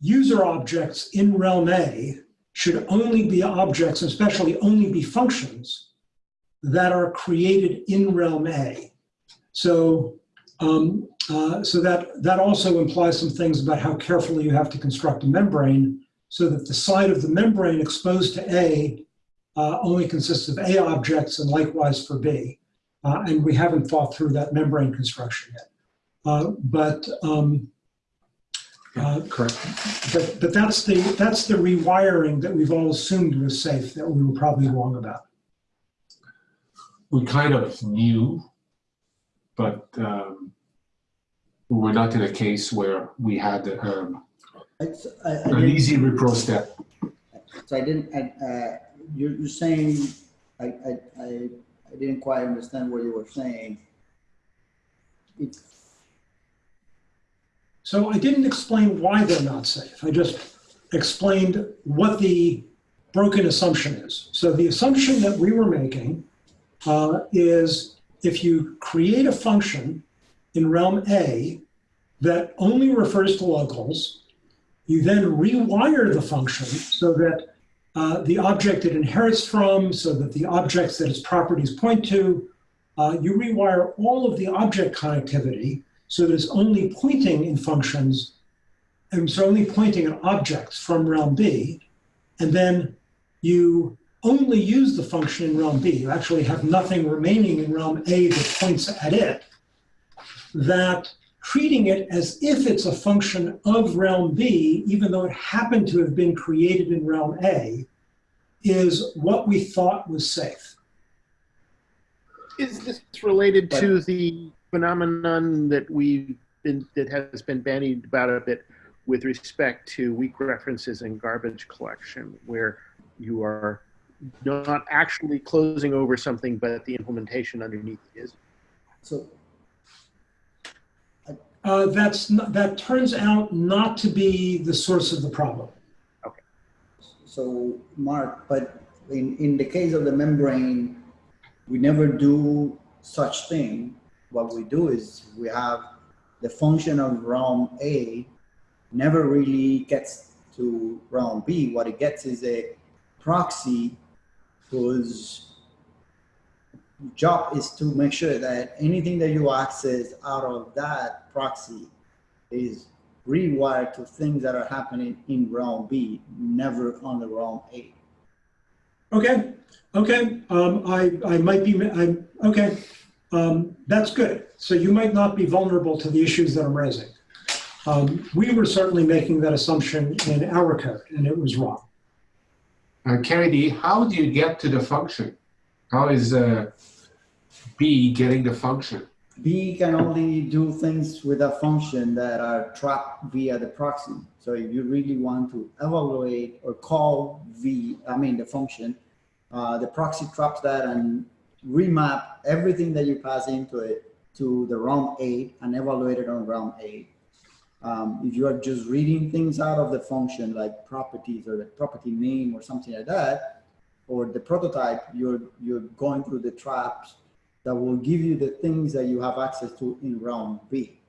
user objects in realm A should only be objects, especially only be functions that are created in realm A. So, um, uh, so that, that also implies some things about how carefully you have to construct a membrane so that the side of the membrane exposed to A uh, only consists of A objects and likewise for B. Uh, and we haven't thought through that membrane construction yet. Uh, but, um, uh, Correct. but, but that's the, that's the rewiring that we've all assumed was safe that we were probably wrong about. We kind of knew, but um, we were not in a case where we had um, I, I, I an easy repro step. So I didn't, I, uh, you're, you're saying, I, I, I, I didn't quite understand what you were saying. It, So I didn't explain why they're not safe. I just explained what the broken assumption is. So the assumption that we were making uh, is if you create a function in realm A that only refers to locals, you then rewire the function so that uh, the object it inherits from, so that the objects that its properties point to, uh, you rewire all of the object connectivity so that it's only pointing in functions, and so only pointing at objects from realm B, and then you only use the function in realm B. You actually have nothing remaining in realm A that points at it. That treating it as if it's a function of realm B, even though it happened to have been created in realm A, is what we thought was safe. Is this related to the phenomenon that we've been, that has been bandied about a bit with respect to weak references and garbage collection, where you are not actually closing over something, but the implementation underneath is? so, Uh, that's not, that turns out not to be the source of the problem. Okay. So, Mark, but in, in the case of the membrane, we never do such thing. What we do is we have the function of realm A never really gets to realm B. What it gets is a proxy whose job is to make sure that anything that you access out of that proxy is rewired to things that are happening in realm B, never on the realm A. Okay, okay, um, I, I might be, I'm, okay, um, that's good. So you might not be vulnerable to the issues that I'm raising. Um, we were certainly making that assumption in our code, and it was wrong. Uh, Caridy, how do you get to the function? How is uh, B getting the function? B can only do things with a function that are trapped via the proxy. So if you really want to evaluate or call V, I mean the function, uh, the proxy traps that and remap everything that you pass into it to the realm A and evaluate it on realm A. Um, if you are just reading things out of the function like properties or the property name or something like that, or the prototype, you're you're going through the traps that will give you the things that you have access to in realm B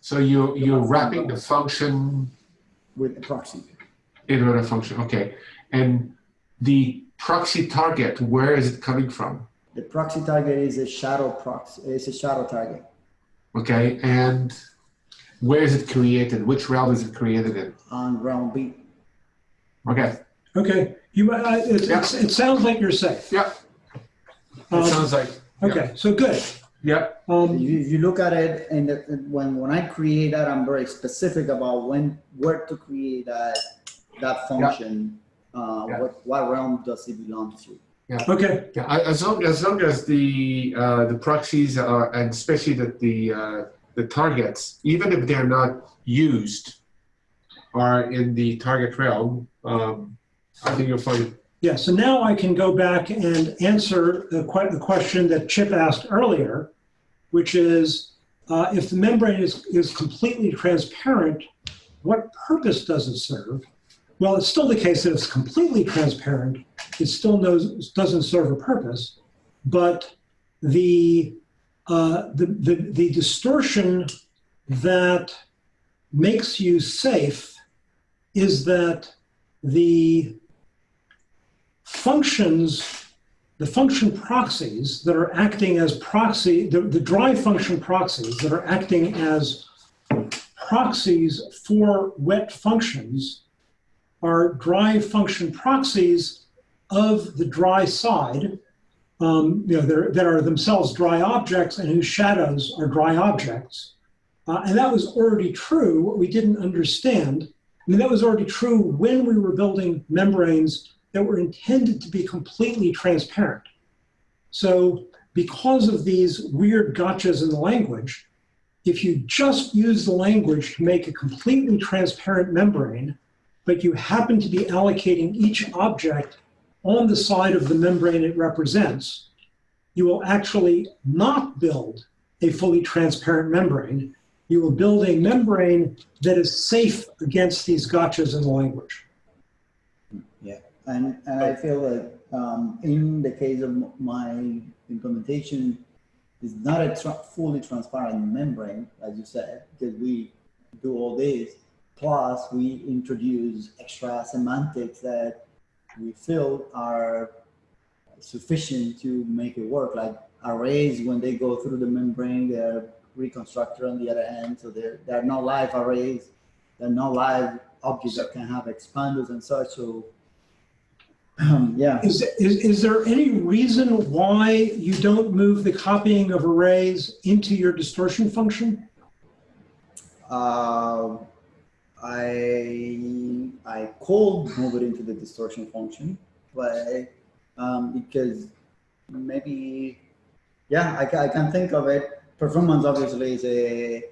So you, you're wrapping the function with a proxy. in another function, okay. And the proxy target, where is it coming from? The proxy target is a shadow proxy, it's a shadow target Okay, and where is it created? Which realm is it created in? on realm B. Okay, Okay, you, uh, it, it's- it sounds like you're safe. yeah, it Um, sounds like, Okay, so good. yeah, If Um, you, you look at it and the, when, when I create that, I'm very specific about when, where to create that, that function. Uh, Yeah. what, what realm does it belong to? okay, yeah. I- As long, as long as the, uh, the proxies are, and especially that the, uh, the targets, even if they're not used, are in the target realm, um, I think you'll find, yeah, so now I can go back and answer the que- the question that Chip asked earlier, which is, uh, if the membrane is, is completely transparent, what purpose does it serve? Well, it's still the case that it's completely transparent. It still knows, doesn't serve a purpose, but the, uh, the, the, the distortion that makes you safe is that the functions, the function proxies that are acting as proxy, the, the dry function proxies that are acting as proxies for wet functions are dry function proxies of the dry side, um, you know, that are themselves dry objects and whose shadows are dry objects. Uh, and that was already true. What we didn't understand, I mean, that was already true when we were building membranes that were intended to be completely transparent. So because of these weird gotchas in the language, if you just use the language to make a completely transparent membrane, but you happen to be allocating each object on the side of the membrane it represents, you will actually not build a fully transparent membrane. You will build a membrane that is safe against these gotchas in the language. And, and I feel that um, in the case of my implementation, it's not a tra- fully transparent membrane, as you said, because we do all this. Plus, we introduce extra semantics that we feel are sufficient to make it work. Like arrays, when they go through the membrane, they're reconstructed on the other end. So they're, they're not live arrays. They're not live objects that can have expandos and such. So um, yeah. Is, is, is there any reason why you don't move the copying of arrays into your distortion function? Uh, I I could move it into the distortion function, but um, because maybe yeah, I, I can think of it. Performance obviously is a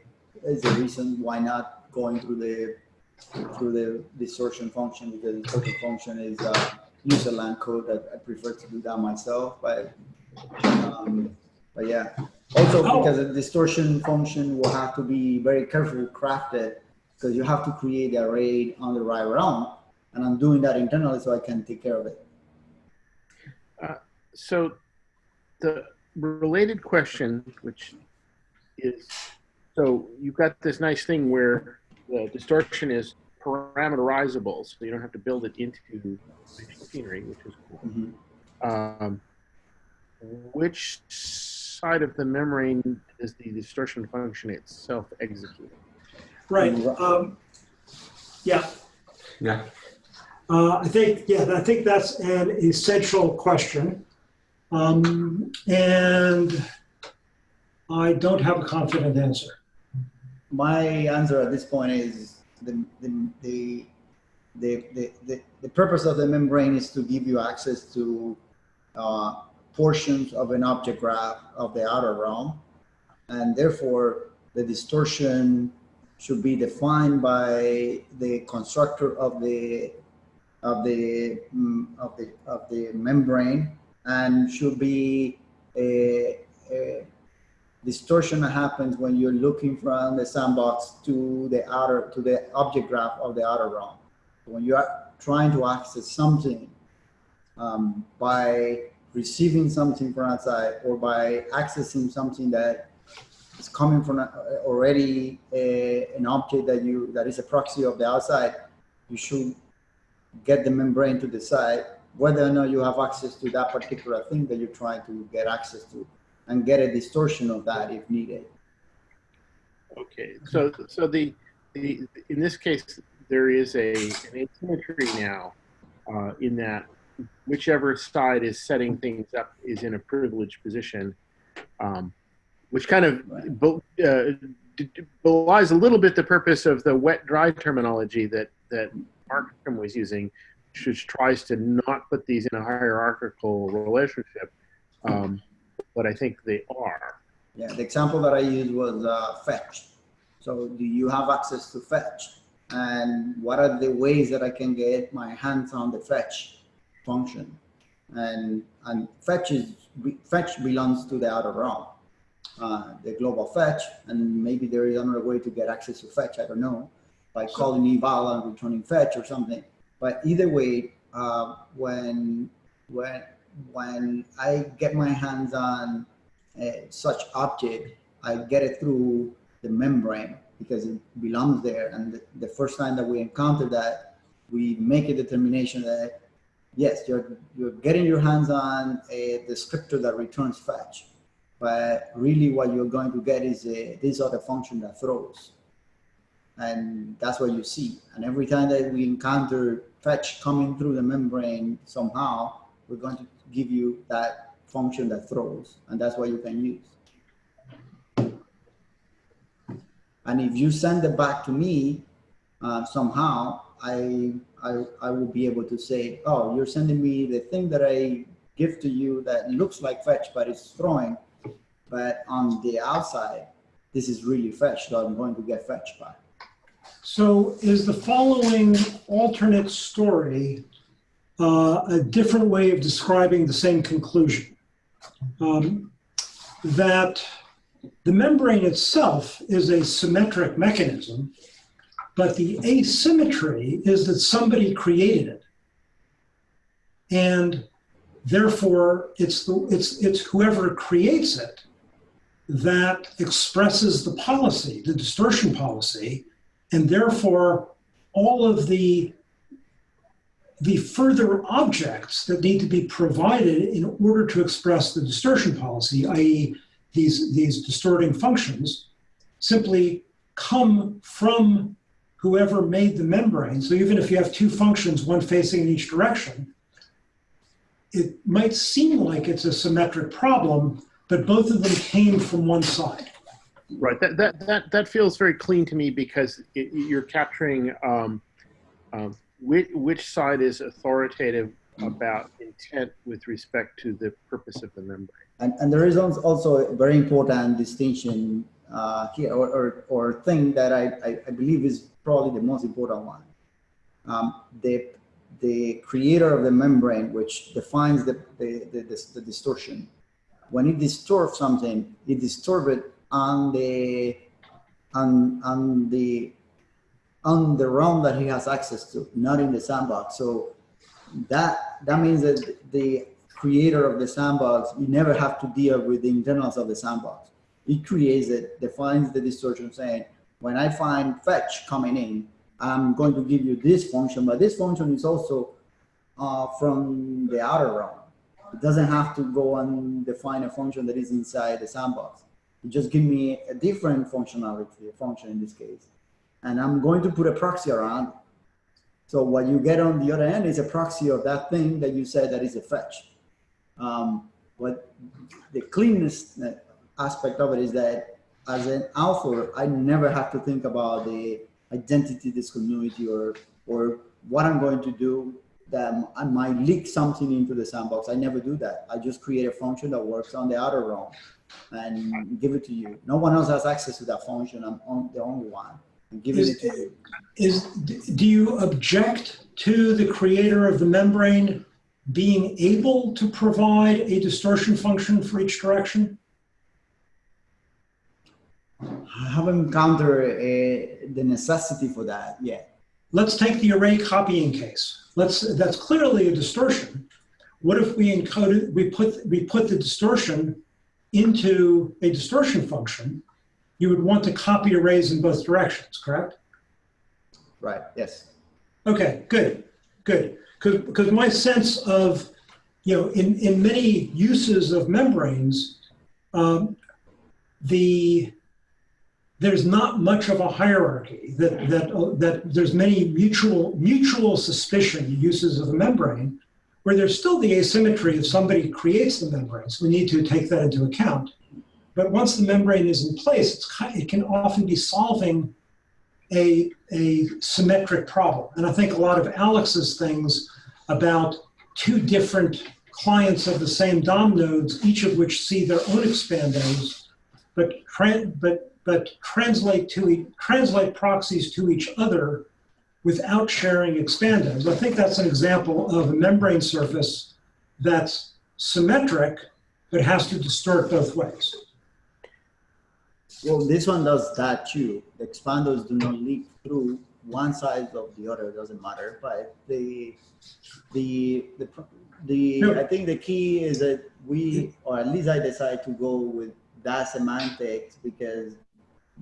is a reason why not going through the through the distortion function because the distortion function is uh, user land code that I prefer to do that myself, but um, but yeah. Also, Oh. because the distortion function will have to be very carefully crafted because you have to create the array on the right realm. And I'm doing that internally so I can take care of it. So the related question, which is, so you've got this nice thing where the distortion is parameterizable, so you don't have to build it into machinery, which is cool. Um, which side of the membrane does the distortion function itself execute? Right. Um, yeah. Yeah. Uh, I think, yeah, I think that's an essential question. Um, and I don't have a confident answer. My answer at this point is the, the, the, the, the, the, purpose of the membrane is to give you access to uh, portions of an object graph of the outer realm. And therefore, the distortion should be defined by the constructor of the of the mm, of the of the membrane and should be a, a distortion that happens when you're looking from the sandbox to the outer to the object graph of the outer realm. When you are trying to access something um, by receiving something from outside or by accessing something that is coming from already a, an object that you that is a proxy of the outside, you should get the membrane to decide whether or not you have access to that particular thing that you're trying to get access to and get a distortion of that if needed. Okay, so so the the in this case there is a an asymmetry now uh, in that whichever side is setting things up is in a privileged position, um, which kind of be- uh, belies a little bit the purpose of the wet dry terminology that that Markham was using, which tries to not put these in a hierarchical relationship, um, but I think they are. Yeah, the example that I used was uh, fetch. So do you have access to fetch? And what are the ways that I can get my hands on the fetch function? And, and fetch, is, fetch belongs to the outer realm, uh, the global fetch. And maybe there is another way to get access to fetch, I don't know, by calling eval and returning fetch or something. But either way, uh, when, when, when I get my hands on uh, such object, I get it through the membrane because it belongs there. And the, the first time that we encounter that, we make a determination that yes, you're you're getting your hands on a descriptor that returns fetch, but really what you're going to get is a, this other function that throws, and that's what you see. And every time that we encounter fetch coming through the membrane somehow, we're going to give you that function that throws, and that's what you can use. And if you send it back to me uh, somehow, I, I, I will be able to say, oh, you're sending me the thing that I give to you that looks like fetch, but it's throwing. But on the outside, this is really fetch, so I'm going to get fetch back. So is the following alternate story uh, a different way of describing the same conclusion? Um, that the membrane itself is a symmetric mechanism, but the asymmetry is that somebody created it. And therefore, it's, the, it's, it's whoever creates it that expresses the policy, the distortion policy, and therefore all of the the further objects that need to be provided in order to express the distortion policy, i.e. these, these distorting functions, simply come from whoever made the membrane. So even if you have two functions, one facing in each direction, it might seem like it's a symmetric problem, but both of them came from one side. Right. That that that that feels very clean to me because it, you're capturing um, um, which which side is authoritative about intent with respect to the purpose of the membrane. And, and there is also a very important distinction uh, here, or, or, or thing that I, I, believe is probably the most important one. Um, the, the creator of the membrane, which defines the, the, the, the distortion, when it distorts something, it distorts it on the on on the on the realm that he has access to, not in the sandbox. So that that means that the creator of the sandbox, you never have to deal with the internals of the sandbox. It creates it, defines the distortion, saying, when I find fetch coming in, I'm going to give you this function, but this function is also uh, from the outer realm. It doesn't have to go and define a function that is inside the sandbox. You just give me a different functionality, a function in this case, and I'm going to put a proxy around. So what you get on the other end is a proxy of that thing that you said that is a fetch. Um, but the cleanness aspect of it is that as an author, I never have to think about the identity discontinuity or or what I'm going to do that I might leak something into the sandbox. I never do that. I just create a function that works on the outer realm and give it to you. No one else has access to that function. I'm on the only one. Giving it to you. Is, do you object to the creator of the membrane being able to provide a distortion function for each direction? I haven't encountered a, the necessity for that yet. Let's take the array copying case. Let's, that's clearly a distortion. What if we encoded, we put, we put the distortion into a distortion function? You would want to copy arrays in both directions, correct? Right, yes. Okay, good, good. Because my sense of, you know, in, in many uses of membranes, um, the there's not much of a hierarchy that that uh, that there's many mutual mutual suspicion uses of the membrane where there's still the asymmetry if somebody creates the membrane we need to take that into account. But once the membrane is in place it can often be solving a a symmetric problem. And i think a lot of alex's things about two different clients of the same dom nodes each of which see their own expandos but but but translate to translate proxies to each other without sharing expandos. I think that's an example of a membrane surface that's symmetric, but has to distort both ways. Well, this one does that too. The expandos do not leak through one side of the other, it doesn't matter. But the, the, the, the, No. I think the key is that we, or at least I decide to go with that semantics because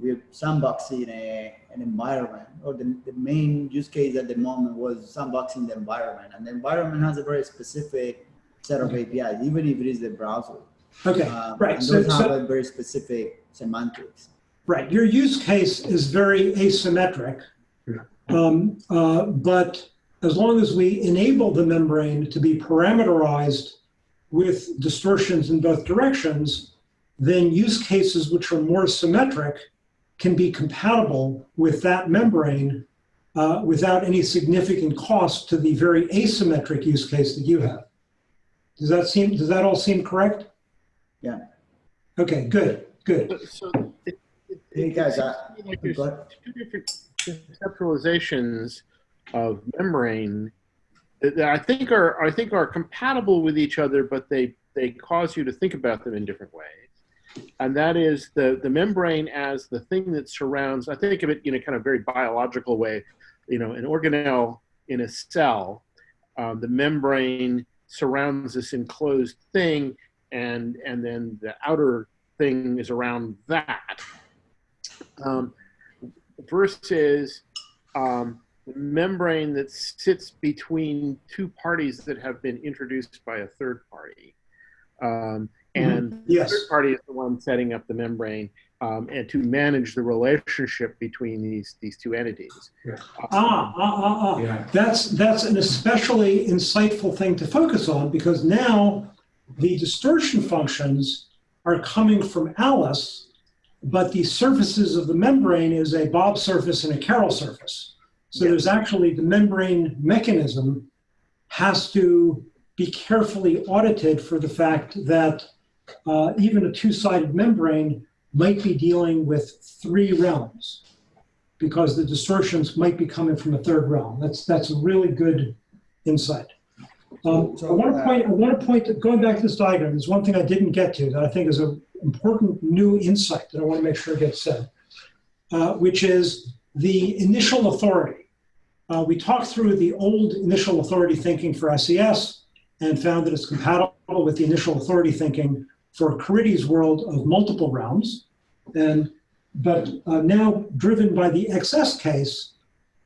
we're sandboxing a, an environment, or the, the main use case at the moment was sandboxing the environment. And the environment has a very specific set of APIs, even if it is the browser. Okay, Um, right. And So, those have so, a very specific semantics. right. Your use case is very asymmetric. Yeah. Um, uh, but as long as we enable the membrane to be parameterized with distortions in both directions, then use cases which are more symmetric can be compatible with that membrane uh, without any significant cost to the very asymmetric use case that you have. Does that seem, does that all seem correct? Yeah. Okay, good, good. So, so it, it, Hey, guys, I- like there's but- two different conceptualizations of membrane that I think are I think are compatible with each other, but they they cause you to think about them in different ways. And that is the the membrane as the thing that surrounds. I think of it in a kind of very biological way. You know, an organelle in a cell, um, the membrane surrounds this enclosed thing, and and then the outer thing is around that. Um, versus um, the membrane that sits between two parties that have been introduced by a third party. Um, and the Yes. third party is the one setting up the membrane um, and to manage the relationship between these, these two entities. Yeah. Ah, ah, ah, ah. Yeah. That's, that's an especially insightful thing to focus on because now the distortion functions are coming from Alice, but the surfaces of the membrane is a Bob surface and a Carol surface. So there's actually the membrane mechanism has to be carefully audited for the fact that uh, even a two-sided membrane might be dealing with three realms because the distortions might be coming from a third realm. That's that's a really good insight. Um, So- I want to point. I want to point. To, going back to this diagram, there's one thing I didn't get to that I think is an important new insight that I want to make sure gets said, uh, which is the initial authority. Uh, we talked through the old initial authority thinking for SES and found that it's compatible with the initial authority thinking for Caridy's world of multiple realms. And but uh, now driven by the XS case,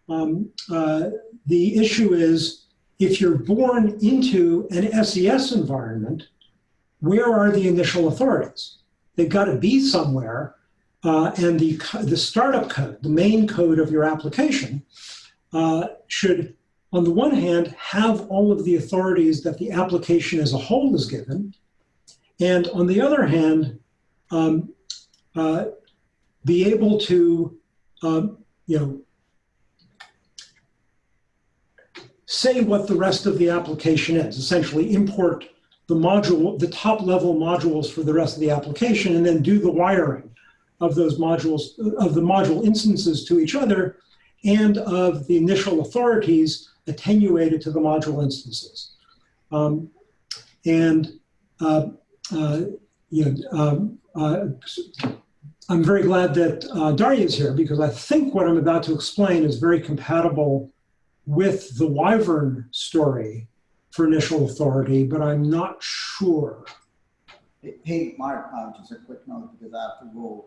um, uh, the issue is if you're born into an SES environment, where are the initial authorities? They've got to be somewhere, uh, and the, the startup code, the main code of your application, uh, should, on the one hand, have all of the authorities that the application as a whole is given, and on the other hand, um, uh, be able to, um, you know, say what the rest of the application is, essentially import the module, the top level modules for the rest of the application, and then do the wiring of those modules, of the module instances to each other, and of the initial authorities attenuated to the module instances. Um, and uh, uh, you know, um, uh, I'm very glad that uh, Daria is here because I think what I'm about to explain is very compatible with the Wyvern story for initial authority, but I'm not sure. Hey- Mark, uh, just a quick note because I have to go,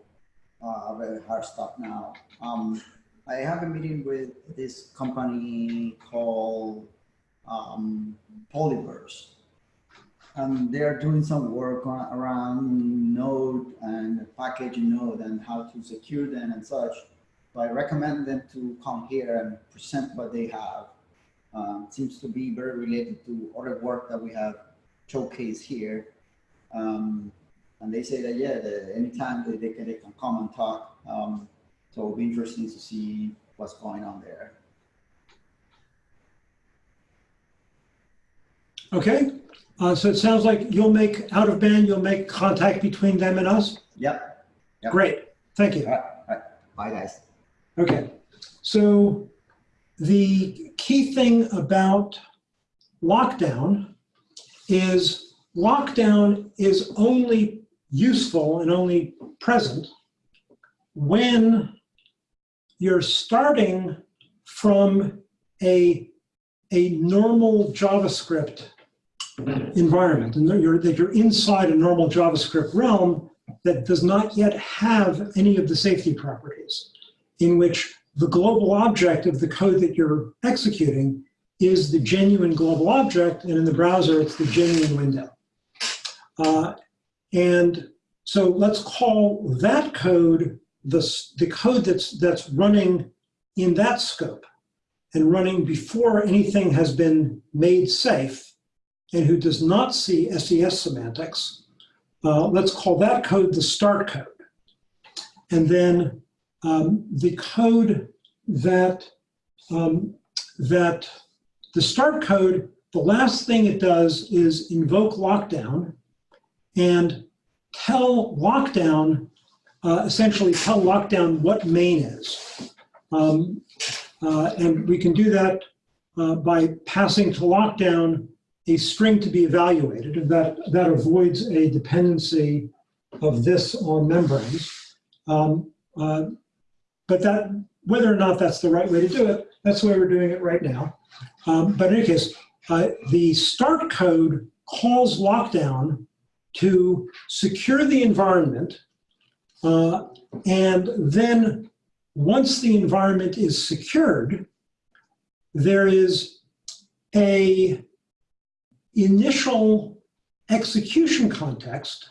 uh, very hard stop now. Um, I have a meeting with this company called, um, Polyverse. And they're doing some work on, around Node and package Node and how to secure them and such. So I recommend them to come here and present what they have. Um, seems to be very related to other work that we have showcased here. Um, and they say that, yeah, the, anytime they, they, can, they can come and talk. Um, so it'll be interesting to see what's going on there. Okay, uh, so it sounds like you'll make, out of band, you'll make contact between them and us? Yep. Yep. Great, thank you. All right. All right. Bye, guys. Okay, so the key thing about lockdown is lockdown is only useful and only present when you're starting from a, a normal JavaScript environment. And that you're, that you're inside a normal JavaScript realm that does not yet have any of the safety properties, in which the global object of the code that you're executing is the genuine global object, and in the browser, it's the genuine window. Uh, and so let's call that code the, the code that's, that's running in that scope and running before anything has been made safe and who does not see SES semantics. Uh, let's call that code the start code. And then um, the code that, um, that the start code, the last thing it does is invoke lockdown and tell lockdown, uh, essentially tell lockdown what main is. Um, uh, and we can do that uh, by passing to lockdown a string to be evaluated, and that, that avoids a dependency of this on membranes. Um, uh, but that, whether or not that's the right way to do it, that's the way we're doing it right now. Um, but in any case, uh, the start code calls lockdown to secure the environment, uh, and then once the environment is secured, there is a initial execution context,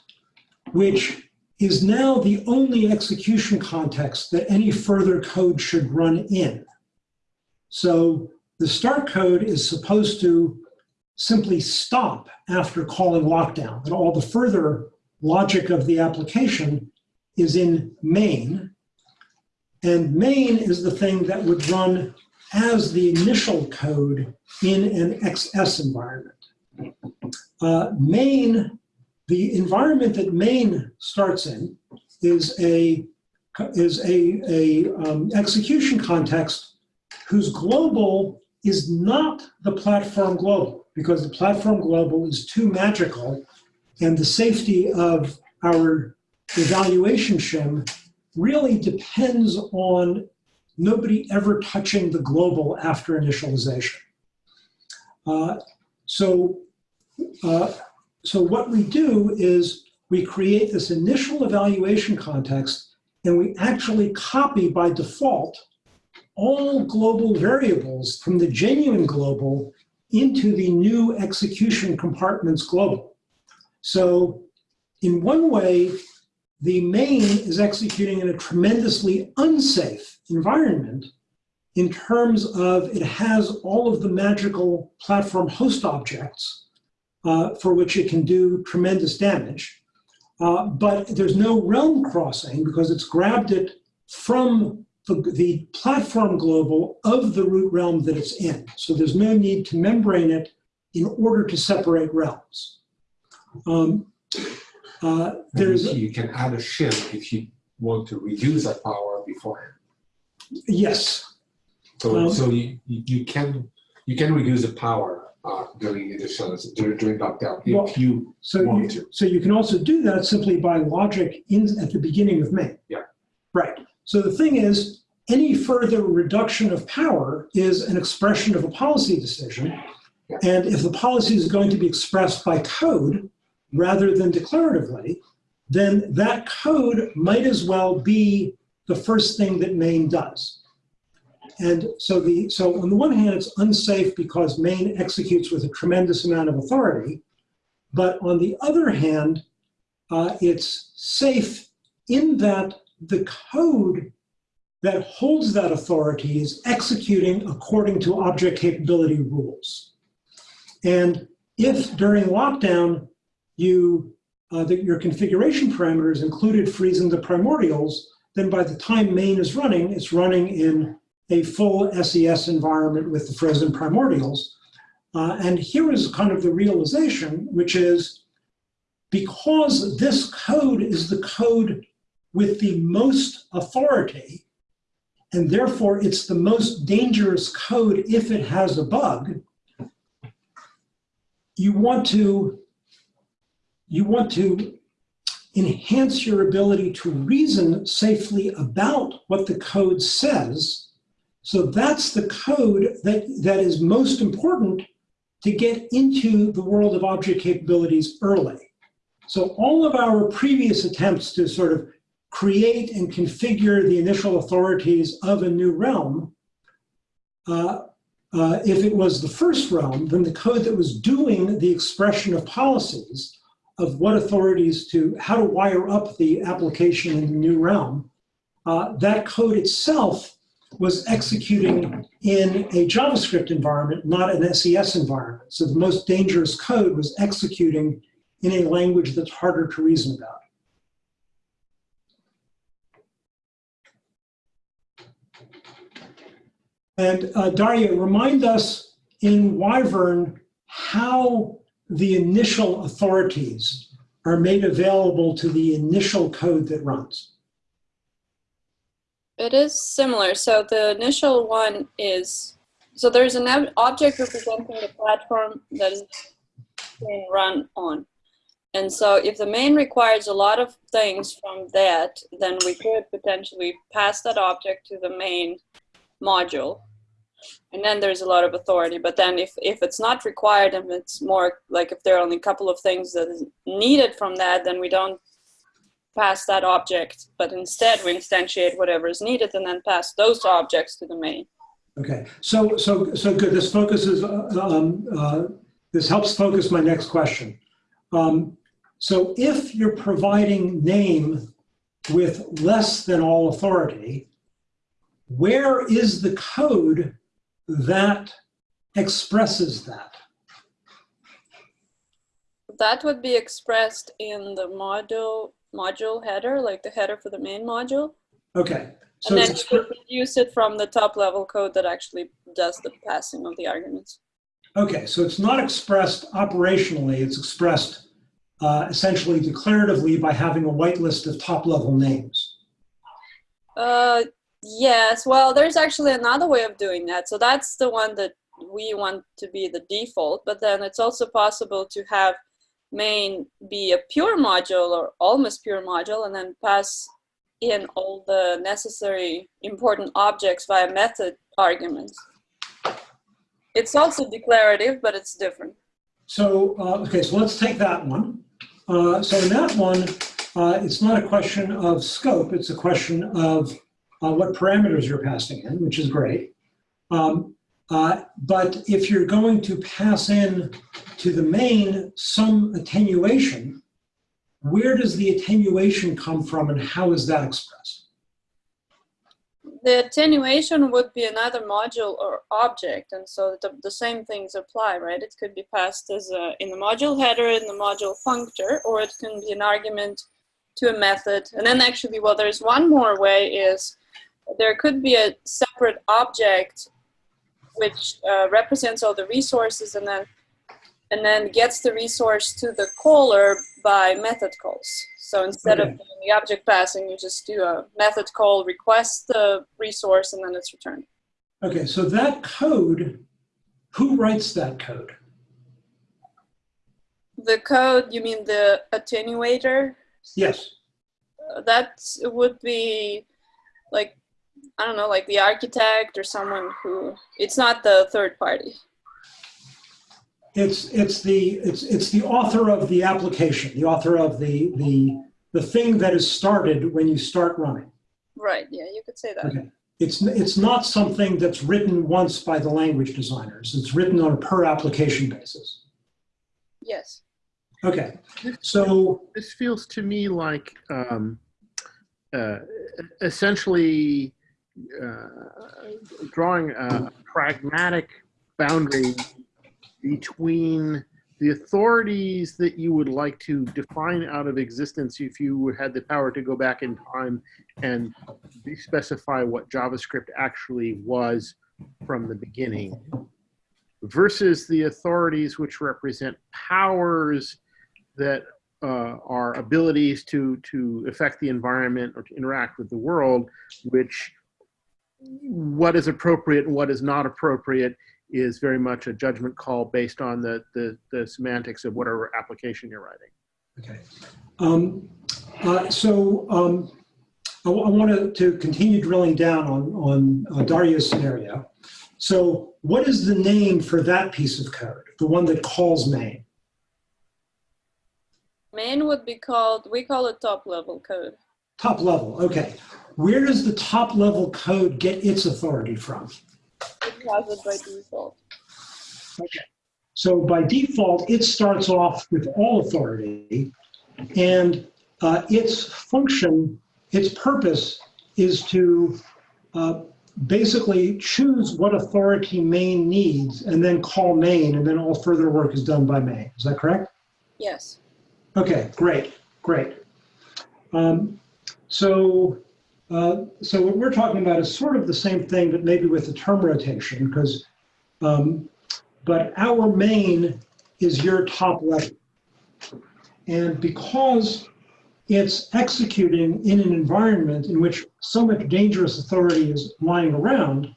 which is now the only execution context that any further code should run in. So the start code is supposed to simply stop after calling lockdown, and all the further logic of the application is in main. And main is the thing that would run as the initial code in an XS environment. Uh, main, the environment that main starts in is a is a, a um, execution context whose global is not the platform global because the platform global is too magical and the safety of our evaluation shim really depends on nobody ever touching the global after initialization. Uh, so, uh, so what we do is we create this initial evaluation context and we actually copy by default all global variables from the genuine global into the new execution compartments global. So in one way, the main is executing in a tremendously unsafe environment in terms of it has all of the magical platform host objects uh, for which it can do tremendous damage. Uh, but there's no realm crossing because it's grabbed it from the, the platform global of the root realm that it's in. So there's no need to membrane it in order to separate realms. Um, uh, there's, And you can add a shim if you want to reduce that power beforehand. yes, So, Um, so you, you you can you can reduce the power uh, during initial during, during lockdown if Well, you So want you, to. so you can also do that simply by logic in, at the beginning of main. Yeah. Right. So the thing is, any further reduction of power is an expression of a policy decision. Yeah. And if the policy is going to be expressed by code rather than declaratively, then that code might as well be the first thing that main does. And so the so on the one hand, it's unsafe because main executes with a tremendous amount of authority. But on the other hand, uh, it's safe in that the code that holds that authority is executing according to object capability rules. And if during lockdown you uh, your configuration parameters included freezing the primordials, then by the time main is running, it's running in a full SES environment with the frozen primordials. Uh, and here is kind of the realization, which is because this code is the code with the most authority, and therefore it's the most dangerous code if it has a bug, you want to, you want to enhance your ability to reason safely about what the code says. So that's the code that, that is most important to get into the world of object capabilities early. So all of our previous attempts to sort of create and configure the initial authorities of a new realm, uh, uh, if it was the first realm, then the code that was doing the expression of policies of what authorities to, how to wire up the application in the new realm, uh, that code itself was executing in a JavaScript environment, not an SES environment. So the most dangerous code was executing in a language that's harder to reason about. And uh, Daria, remind us in Wyvern how the initial authorities are made available to the initial code that runs. It is similar. So the initial one is, so there's an ob- object representing the platform that is being run on. And so if the main requires a lot of things from that, then we could potentially pass that object to the main module. And then there's a lot of authority. But then if, if it's not required and it's more like if there are only a couple of things that is needed from that, then we don't pass that object, but instead we instantiate whatever is needed and then pass those objects to the main. Okay, so so so good. This focuses. uh, Um, uh, this helps focus my next question. Um, so if you're providing main with less than all authority, where is the code that expresses that? That would be expressed in the module module header, like the header for the main module. Okay, so and then you expre- could use it from the top level code that actually does the passing of the arguments. okay, so it's not expressed operationally. It's expressed uh, essentially declaratively by having a whitelist of top level names. Uh, yes, well, there's actually another way of doing that. So that's the one that we want to be the default, but then it's also possible to have main be a pure module or almost pure module and then pass in all the necessary important objects via method arguments. It's also declarative, but it's different. So, uh, okay, so let's take that one. Uh, so in that one, uh, it's not a question of scope, it's a question of uh, what parameters you're passing in, which is great. Um, uh, but if you're going to pass in to the main some attenuation, where does the attenuation come from and how is that expressed? The attenuation would be another module or object, and so the, the same things apply, right? It could be passed as a, in the module header, in the module functor, or it can be an argument to a method. And then actually, well, there's one more way is there could be a separate object which uh, represents all the resources and then and then gets the resource to the caller by method calls. So instead of doing the object passing, you just do a method call, request the resource, and then it's returned. Okay, so that code, who writes that code? The code, you mean the attenuator? Yes. That would be like, I don't know, like the architect or someone who, it's not the third party. It's it's the it's it's the author of the application, the author of the the the thing that is started when you start running. Right, yeah, you could say that. Okay. It's it's not something that's written once by the language designers. It's written on a per application basis. Yes. Okay. So this feels to me like um, uh, essentially drawing a pragmatic boundary between the authorities that you would like to define out of existence if you had the power to go back in time and specify what JavaScript actually was from the beginning versus the authorities which represent powers that uh, are abilities to to affect the environment or to interact with the world, which what is appropriate and what is not appropriate is very much a judgment call based on the the, the semantics of whatever application you're writing. okay. Um, uh, so um, I, want to, to continue drilling down on on uh, Daria's scenario. So what is the name for that piece of code? The one that calls main. Main would be called, we call it top level code. Top level, okay. Where does the top level code get its authority from? It has it by default. So by default, it starts off with all authority, and uh, its function, its purpose is to uh, basically choose what authority main needs and then call main, and then all further work is done by main. Is that correct? Yes. Okay, great, great. Um, so, uh, so what we're talking about is sort of the same thing, but maybe with the term rotation, because, um, but our main is your top level. And because it's executing in an environment in which so much dangerous authority is lying around,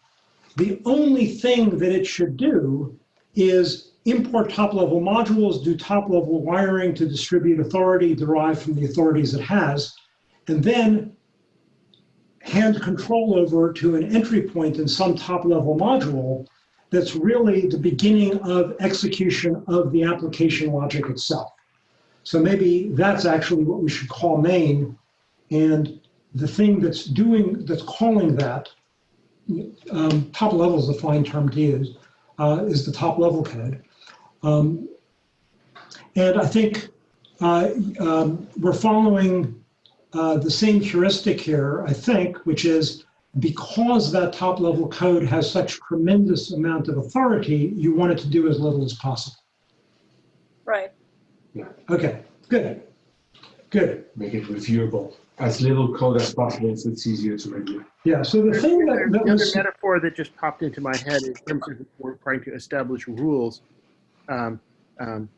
the only thing that it should do is import top-level modules, do top-level wiring to distribute authority derived from the authorities it has, and then hand control over to an entry point in some top-level module that's really the beginning of execution of the application logic itself. So maybe that's actually what we should call main, and the thing that's doing, that's calling that, um, top level is a fine term to use, uh, is the top level code. Um, and I think uh, um, we're following uh, the same heuristic here, I think, which is because that top level code has such tremendous amount of authority, you want it to do as little as possible. Right. Yeah. Okay, good, good. Make it reviewable. As little code as possible, so it's easier to review. Yeah, so the thing that, The that other was, metaphor that just popped into my head in terms of we're trying to establish rules. Um, um,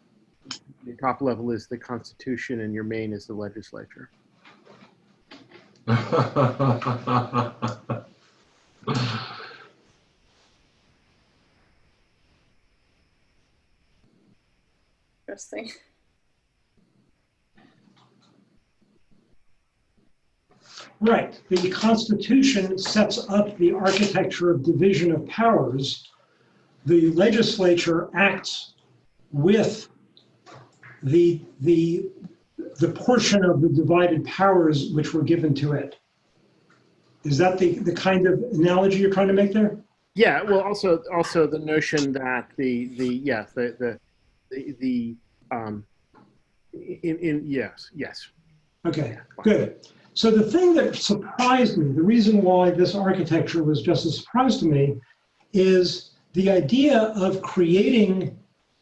the top level is the Constitution, and your main is the legislature. Interesting. right, the Constitution sets up the architecture of division of powers. The legislature acts with the, the, the portion of the divided powers which were given to it. Is that the, the kind of analogy you're trying to make there? Yeah. Well, also also the notion that the the yeah the the the, the um, in, in yes yes Okay, good. So the thing that surprised me, the reason why this architecture was just a surprise to me, is the idea of creating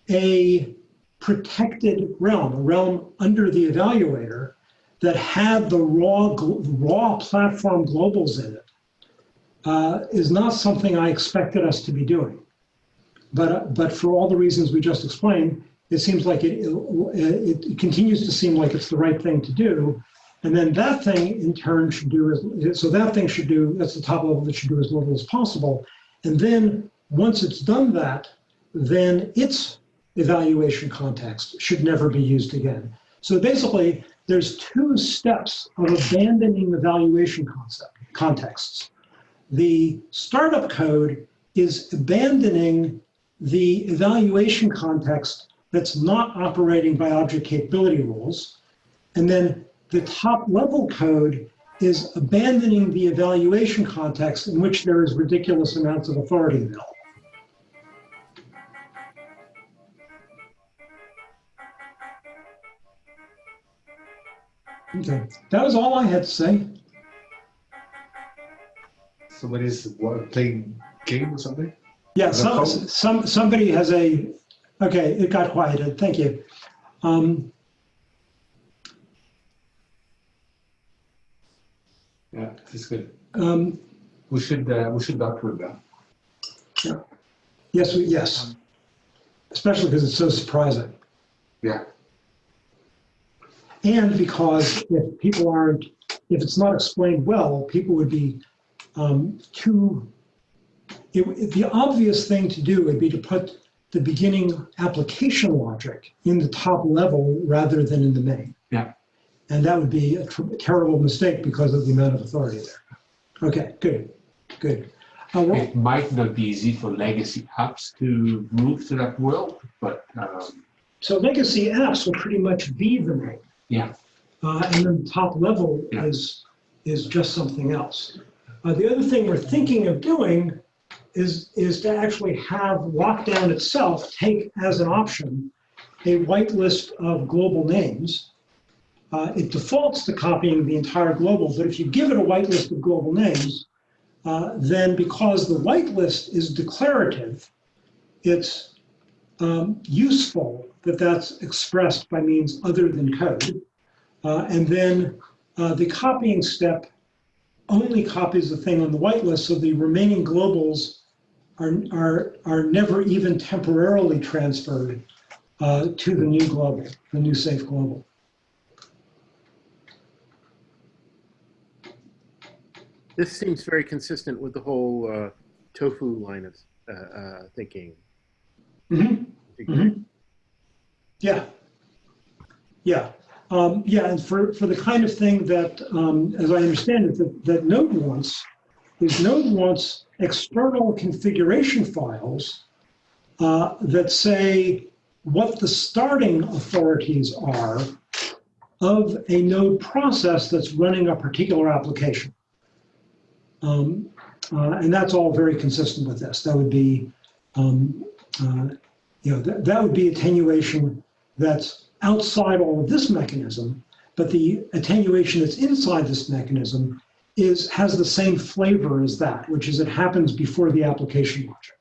a protected realm, a realm under the evaluator that had the raw, raw platform globals in it, uh, is not something I expected us to be doing. But, uh, but for all the reasons we just explained, it seems like it, it, it continues to seem like it's the right thing to do. And then that thing in turn should do so that thing should do, that's the top level that should do as little as possible. And then once it's done that, then its evaluation context should never be used again. So basically, there's two steps of abandoning evaluation concept, contexts. The startup code is abandoning the evaluation context that's not operating by object capability rules. And then the top level code is abandoning the evaluation context in which there is ridiculous amounts of authority available. Okay, that was all I had to say. Somebody's what, playing game or something? Yeah, some, some, somebody has a, okay, it got quieted, thank you. Um, Yeah, it's good. um, We should uh, we should document that. Yeah. yes, we- yes. Especially because it's so surprising. Yeah. And because if people aren't, if it's not explained well, people would be um, too, it, the obvious thing to do would be to put the beginning application logic in the top level rather than in the main. Yeah. And that would be a tr- terrible mistake because of the amount of authority there. Okay, good, good. Uh, well, It might not be easy for legacy apps to move to that world, but um, So legacy apps will pretty much be the main. Yeah. Uh, and then the top level Yeah. is, is just something else. Uh, the other thing we're thinking of doing is, is to actually have lockdown itself take as an option a whitelist of global names. Uh, it defaults to copying the entire global, but if you give it a whitelist of global names, uh, then because the whitelist is declarative, it's um, useful that that's expressed by means other than code. Uh, and then uh, the copying step only copies the thing on the whitelist, so the remaining globals are, are, are never even temporarily transferred uh, to the new global, the new safe global. This seems very consistent with the whole uh, tofu line of uh, uh, thinking. Mhm. Mhm. Yeah. Yeah. Um, yeah, and for, for the kind of thing that, um, as I understand it, that, that Node wants, is Node wants external configuration files uh, that say what the starting authorities are of a node process that's running a particular application. Um, uh, and that's all very consistent with this. That would be um, uh, you know, that, that would be attenuation that's outside all of this mechanism, but the attenuation that's inside this mechanism is has the same flavor as that, which is it happens before the application logic.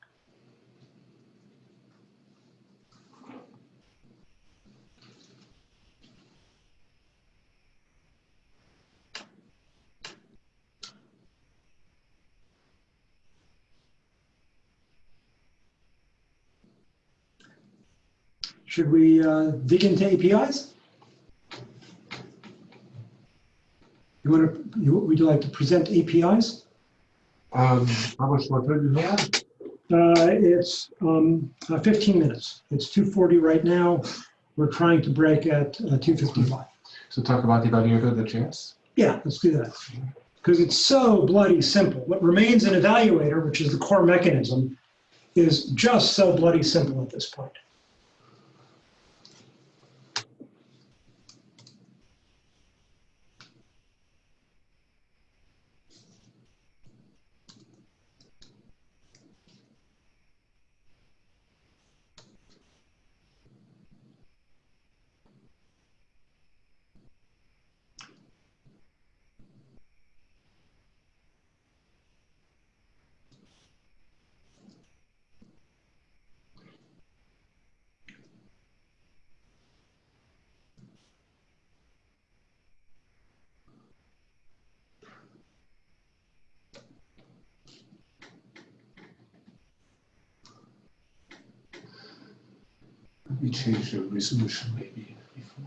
Should we uh, dig into APIs? You want to, you, would you like to present APIs? Um, how much more time do you have? Uh, it's um, uh, 15 minutes. It's 2:40 right now. We're trying to break at uh, 2:55. So talk about the evaluator.js. Yeah, let's do that. Because it's so bloody simple. What remains in evaluator, which is the core mechanism, is just so bloody simple at this point. The resolution maybe before.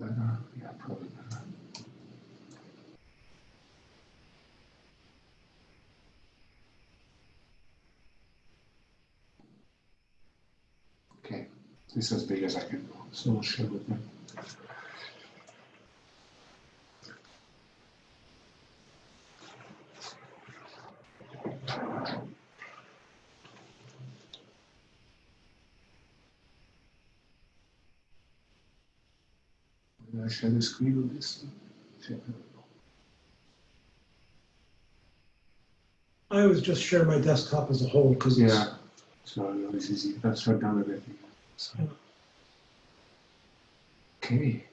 Better, yeah, probably better. Okay, this is as big as I can go, so we'll share with them. I share the screen with this? I always just share my desktop as a whole because it's Yeah, so it's easy, let's shut down everything. So. Okay.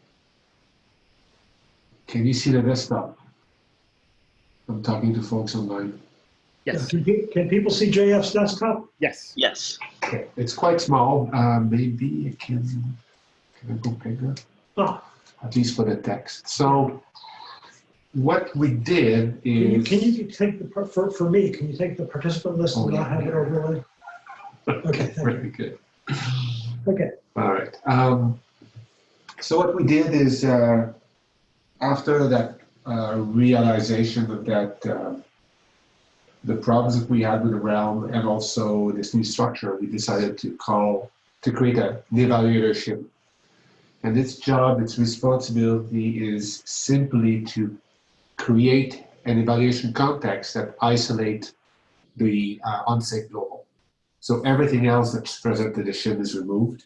Can you see the desktop? I'm talking to folks online. Yes. Can, pe- can people see JF's desktop? Yes. Yes. Okay, it's quite small. Uh, maybe it can, can I go bigger? Ah, At least for the text. So what we did can you, is. can you take the, par- for, for me, can you take the participant list Oh, and not yeah. have it overlaid? Okay, thank you. Very good. Okay, All right. Um, so what we did is uh, after that uh, realization of that uh, the problems that we had with the realm and also this new structure, we decided to call to create a, an evaluator and its job, its responsibility is simply to create an evaluation context that isolate the uh, unsafe global. So everything else that's present in the shim is removed.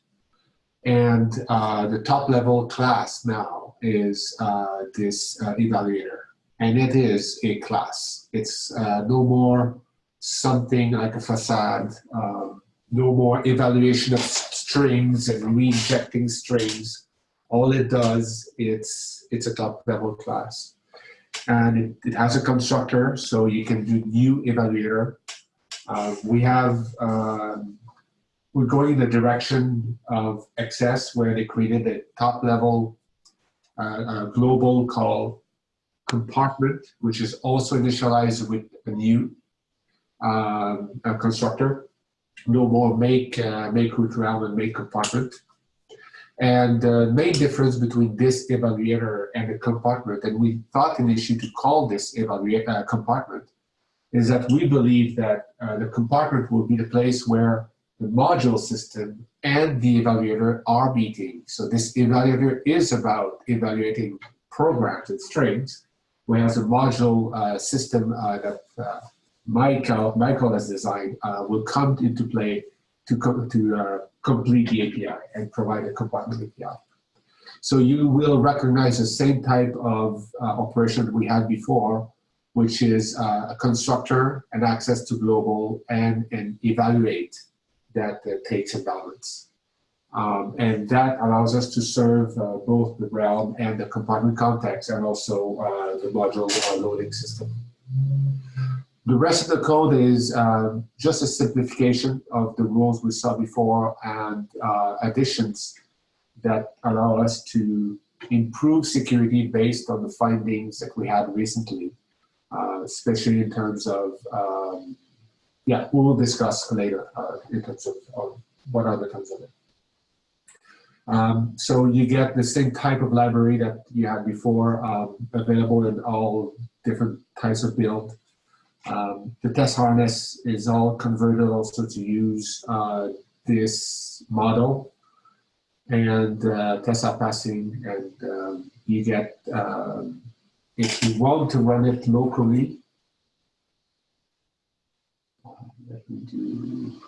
And uh, the top level class now is uh, this uh, evaluator. And it is a class. It's uh, no more something like a facade, um, no more evaluation of strings and reinjecting strings. All it does, it's, it's a top level class. And it, it has a constructor, so you can do new evaluator. Uh, we have, um, we're going in the direction of XS where they created a top level uh, uh, global called compartment, which is also initialized with a new um, a constructor. No more make, uh, make root realm and make compartment. And the main difference between this evaluator and the compartment, and we thought initially to call this evaluator uh, compartment, is that we believe that uh, the compartment will be the place where the module system and the evaluator are meeting. So this evaluator is about evaluating programs and strings, whereas a module uh, system uh, that uh, Michael, Michael has designed uh, will come into play to, co to uh, complete the API and provide a compartment API. So you will recognize the same type of operation we had before, which is uh, a constructor and access to global and an evaluate that uh, takes a balance. Um, and that allows us to serve uh, both the realm and the compartment context and also uh, the module uh, loading system. The rest of the code is uh, just a simplification of the rules we saw before and additions that allow us to improve security based on the findings that we had recently, uh, especially in terms of, um, yeah, we will discuss later uh, in terms of, of what are the terms of it. Um, so you get the same type of library that you had before um, available in all different types of build. Um, the test harness is all converted also to use uh, this model and uh, test are passing and um, you get, um, if you want to run it locally, let me do,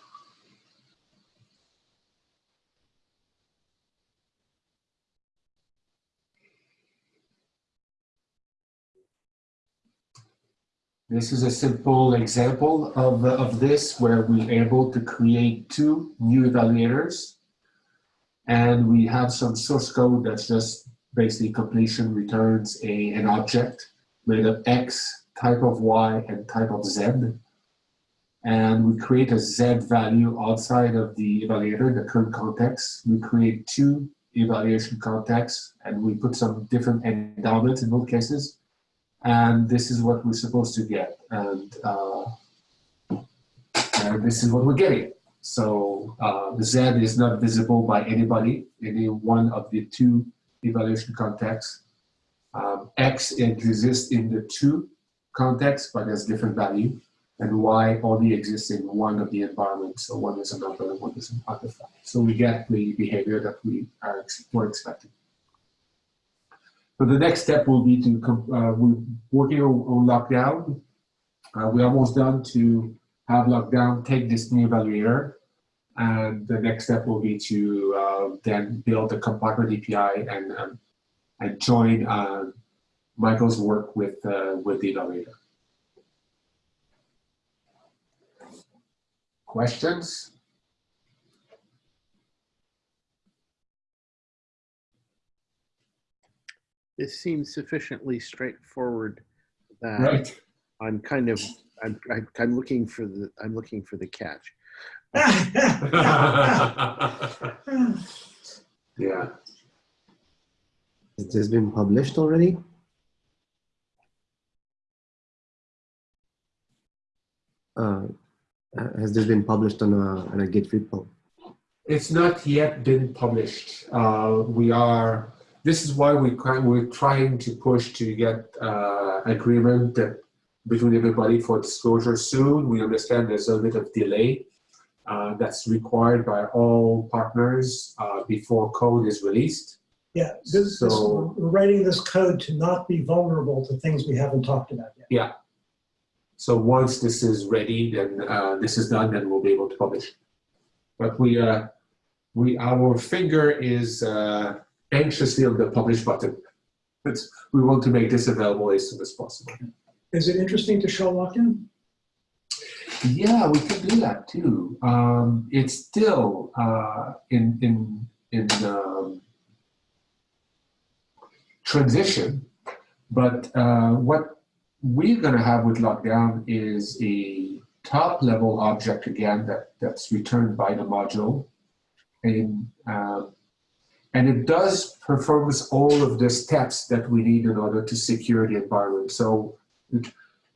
This is a simple example of, of this where we're able to create two new evaluators. And we have some source code that's just basically completion returns a, an object made of X, type of Y, and type of Z. And we create a Z value outside of the evaluator, the current context. We create two evaluation contexts and we put some different endowments in both cases and this is what we're supposed to get and, uh, and this is what we're getting so uh, the Z is not visible by anybody any one of the two evaluation context. um, X exists in the two contexts but has different value and Y only exists in one of the environments so one is an number and one is an artifact so we get the behavior that we are were expecting so the next step will be to, uh, we're working on, on lockdown. Uh, we're almost done to have lockdown take this new evaluator. And the next step will be to uh, then build the compartment API and, um, and join uh, Michael's work with, uh, with the evaluator. Questions? This seems sufficiently straightforward that Right. I'm kind of I'm I'm looking for the I'm looking for the catch. yeah. Has this been published already? Uh, has this been published on a, on a Git repo? It's not yet been published. Uh, we are, this is why we, we're trying to push to get uh, agreement that between everybody for disclosure soon. We understand there's a bit of delay uh, that's required by all partners uh, before code is released. Yeah, this, this, So- we're writing this code to not be vulnerable to things we haven't talked about yet. Yeah. So once this is ready, then uh, this is done, then we'll be able to publish. But we, uh, we, our finger is uh, anxiously on the publish button. It's, we want to make this available as soon as possible. Is it interesting to show lock-in? Yeah, we could do that too. Um, it's still uh, in in in um, transition, but uh, what we're going to have with lockdown is a top level object again that that's returned by the module, and um, and it does performs all of the steps that we need in order to secure the environment. So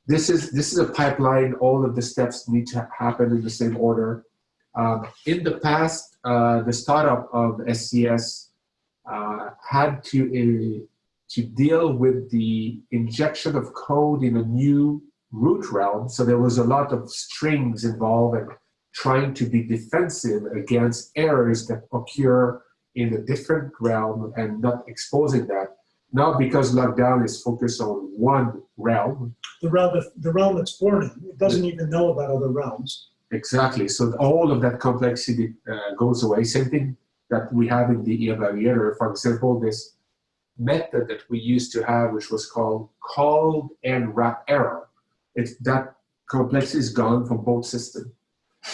this is this is a pipeline. All of the steps need to happen in the same order. Um, in the past, uh, the startup of SES uh, had to uh, to deal with the injection of code in a new root realm. So there was a lot of strings involved and trying to be defensive against errors that occur in a different realm and not exposing that. Now, because lockdown is focused on one realm, The realm, the realm it's born in, it doesn't even know about other realms. Exactly. So all of that complexity uh, goes away. Same thing that we have in the evaluator. For example, this method that we used to have, which was called called and wrap error. It's that complexity is gone from both systems.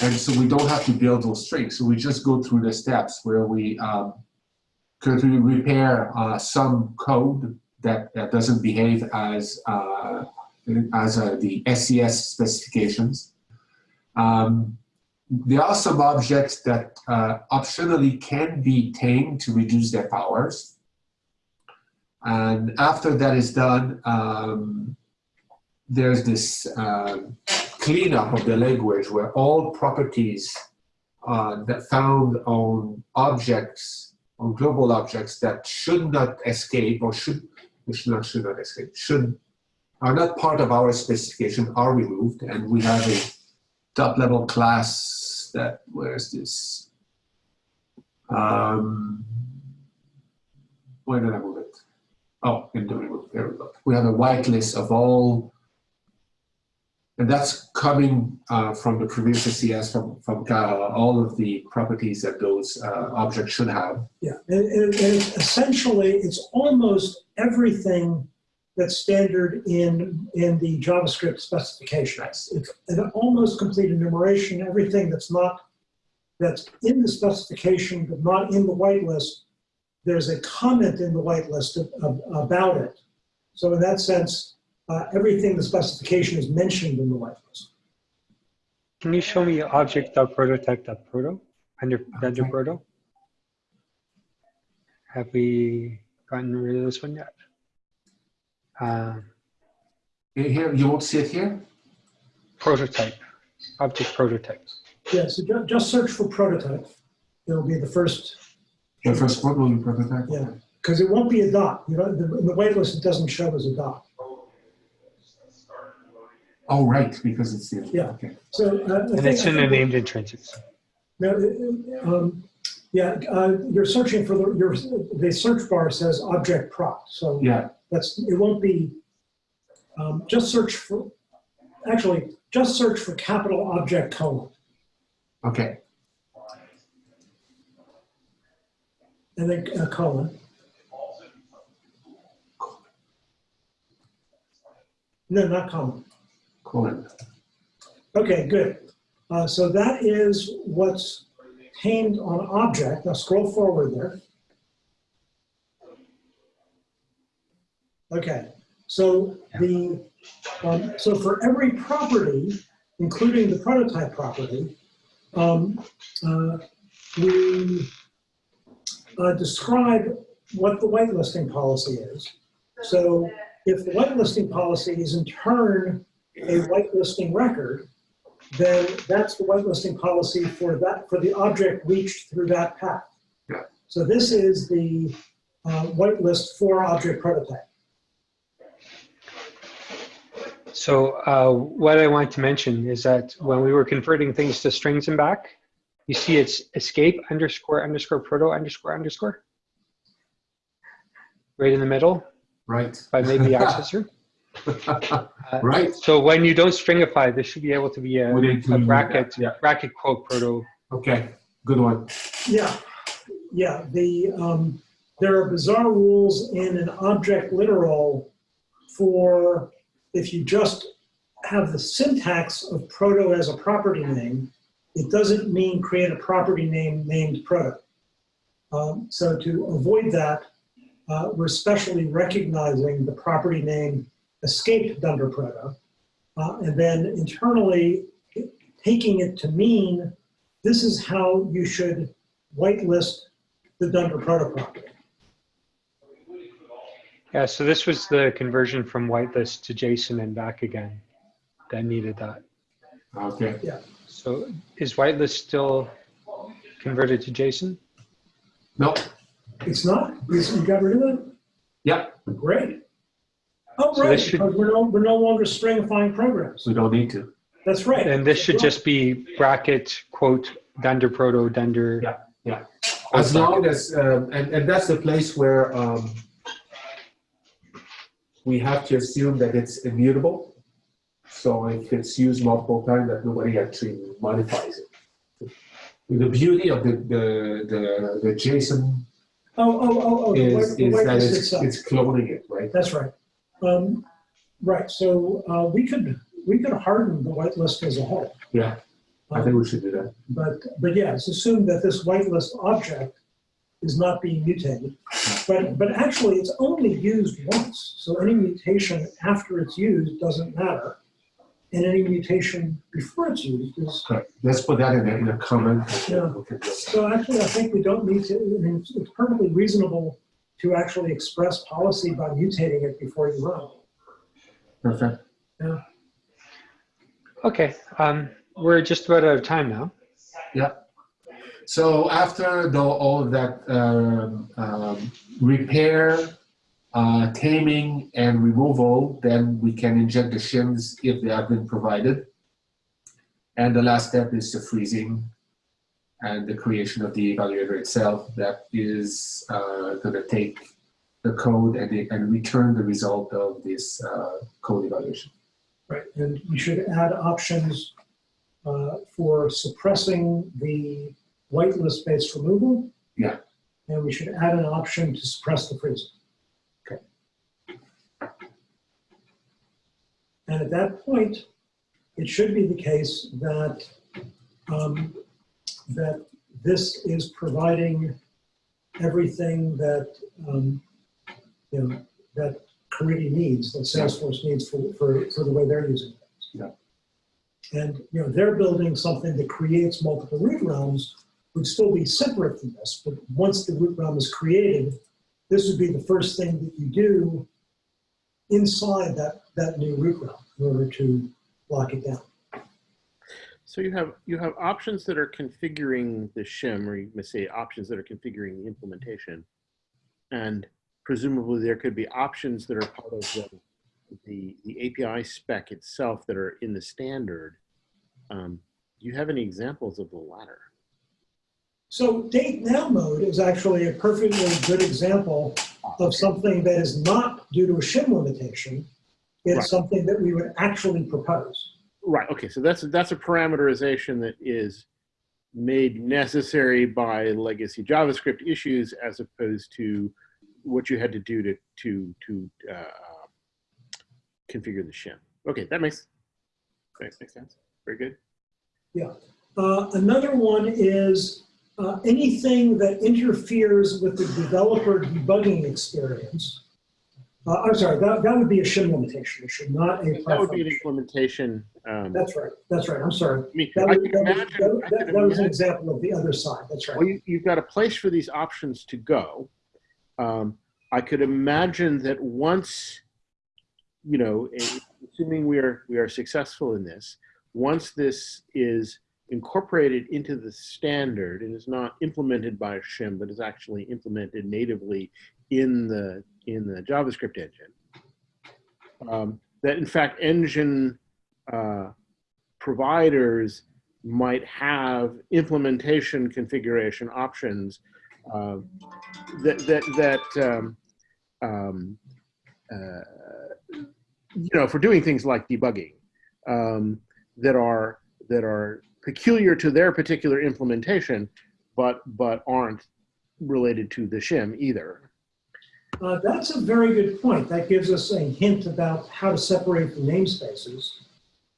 And so we don't have to build those strings. So we just go through the steps where we um, could we repair uh, some code that, that doesn't behave as uh, as uh, the SES specifications. Um, there are some objects that uh, optionally can be tamed to reduce their powers. And after that is done, um, there's this uh, cleanup of the language where all properties uh, that found on objects, on global objects that should not escape or should, should not, should not escape, should, are not part of our specification are removed and we have a top level class that where's this um where did i move it? Oh in the remove there we go. We have a whitelist of all and that's coming uh, from the previous SES from, from Caja, all of the properties that those uh, objects should have. Yeah, and, and, and it's essentially, it's almost everything that's standard in, in the JavaScript specification. It's an almost complete enumeration, everything that's not, that's in the specification but not in the whitelist, there's a comment in the whitelist of, of, about it. So in that sense, uh, everything in the specification is mentioned in the whitelist. Can you show me object.prototype.proto under, under Okay. proto? Have we gotten rid of this one yet? Uh, Here- Here, you won't see it here? prototype, object prototype. Yeah, so ju- just search for prototype. It'll be the first, The first one will be prototype? Yeah. because it won't be a dot. You know, the- in the whitelist, it doesn't show as a dot. Oh, right, because it's the, Yeah. okay. So. uh, And think- it's in the named intrinsics. No, um, yeah, uh, you're searching for the, your, the search bar says object prop, so Yeah, that's, it won't be, um, just search for, actually, just search for capital object colon, okay. and then uh, colon. No, not colon. Colon. Okay, good. Uh, so that is what's tamed on object. Now scroll forward there. Okay, so the um, so for every property, including the prototype property, um, uh, we uh, describe what the whitelisting policy is. So if the whitelisting policy is in turn a whitelisting record, then that's the whitelisting policy for that for the object reached through that path. Yeah. So this is the uh, whitelist for object prototype. So uh, what I want to mention is that when we were converting things to strings and back, you see it's escape underscore underscore proto underscore underscore. right in the middle Right. by maybe accessor. Uh, right. So when you don't stringify, this should be able to be a, We need to- a bracket Yeah. bracket quote proto. Okay. Good one. Yeah, yeah, the, um, there are bizarre rules in an object literal for if you just have the syntax of proto as a property name, it doesn't mean create a property name named proto. Um, so to avoid that, uh, we're specially recognizing the property name escaped Dunder proto. Uh, and then internally taking it to mean this is how you should whitelist the Dunder proto property. Yeah, so this was the conversion from whitelist to JSON and back again that needed that. Okay. Yeah. So is whitelist still converted to JSON? No. It's not, you you got rid of it? Yep. Great. Oh, So right, this should- because we're no, we're no longer stringifying programs. We don't need to. That's right. And this should just be bracket quote dunder proto dunder. Yeah. yeah. As long as, um, and, and that's the place where um, we have to assume that it's immutable. So if it's used multiple times, that nobody actually modifies it. The beauty of the, the, the, the JSON Oh, oh, oh, oh, the is, white- the is that whitelist it's, itself. it's cloning it, right? That's right. Um, right, so uh, we could, we could harden the whitelist as a whole. Yeah, I think we should do that. But, but yeah, it's assumed that this whitelist object is not being mutated. But, but actually, it's only used once. So any mutation after it's used doesn't matter. And any mutation before it's used is, Correct. Let's put that in a, in a comment. Yeah. so actually, I think we don't need to, I mean, it's- it's perfectly reasonable to actually express policy by mutating it before you run. Perfect. Okay, um, we're just about out of time now. Yeah. So after the, all of that um, um, repair, uh, taming, and removal, then we can inject the shims if they have been provided. And the last step is the freezing and the creation of the evaluator itself that is uh, going to take the code and, it- and return the result of this uh, code evaluation. Right, and you should add options uh, for suppressing the whitelist-based removal. Yeah. And we should add an option to suppress the freezing. Okay. And at that point, it should be the case that, um, that this is providing everything that, um, you know, that Caridy needs, that Salesforce needs for, for, for the way they're using things. Yeah. And, you know, they're building something that creates multiple root realms, would still be separate from this, but once the root realm is created, this would be the first thing that you do inside that, that new root realm in order to lock it down. So you have you have options that are configuring the shim, or you may say options that are configuring the implementation, and presumably there could be options that are part of the the, the API spec itself that are in the standard. Um, do you have any examples of the latter? So date now mode is actually a perfectly good example of something that is not due to a shim limitation. It's Right. something that we would actually propose. Right. Okay. So that's that's a parameterization that is made necessary by legacy JavaScript issues, as opposed to what you had to do to to to uh, configure the shim. Okay, that makes makes, makes sense. Very good. Uh, another one is uh, anything that interferes with the developer debugging experience. Uh, I'm sorry, that, that would be a shim limitation. It should not a That would be an implementation. Um, That's right. That's right. I'm sorry. I mean, That I was, that was- imagine. that- that- that was an example of the other side. That's right. Well, you, you've got a place for these options to go. Um, I could imagine that once, you know, assuming we are we are successful in this, once this is incorporated into the standard and is not implemented by a shim, but is actually implemented natively in the in the JavaScript engine, um, that in fact engine uh, providers might have implementation configuration options uh, that that that um, um, uh, you know, for doing things like debugging um, that are that are peculiar to their particular implementation, but but aren't related to the shim either. Uh, that's a very good point. That gives us a hint about how to separate the namespaces.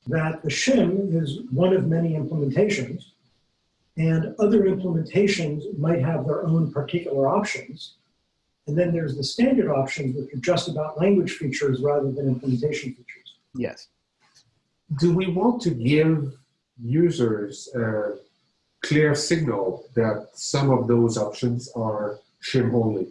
That the shim is one of many implementations, and other implementations might have their own particular options. And then there's the standard options, which are just about language features rather than implementation features. Yes. Do we want to give users a clear signal that some of those options are shim only?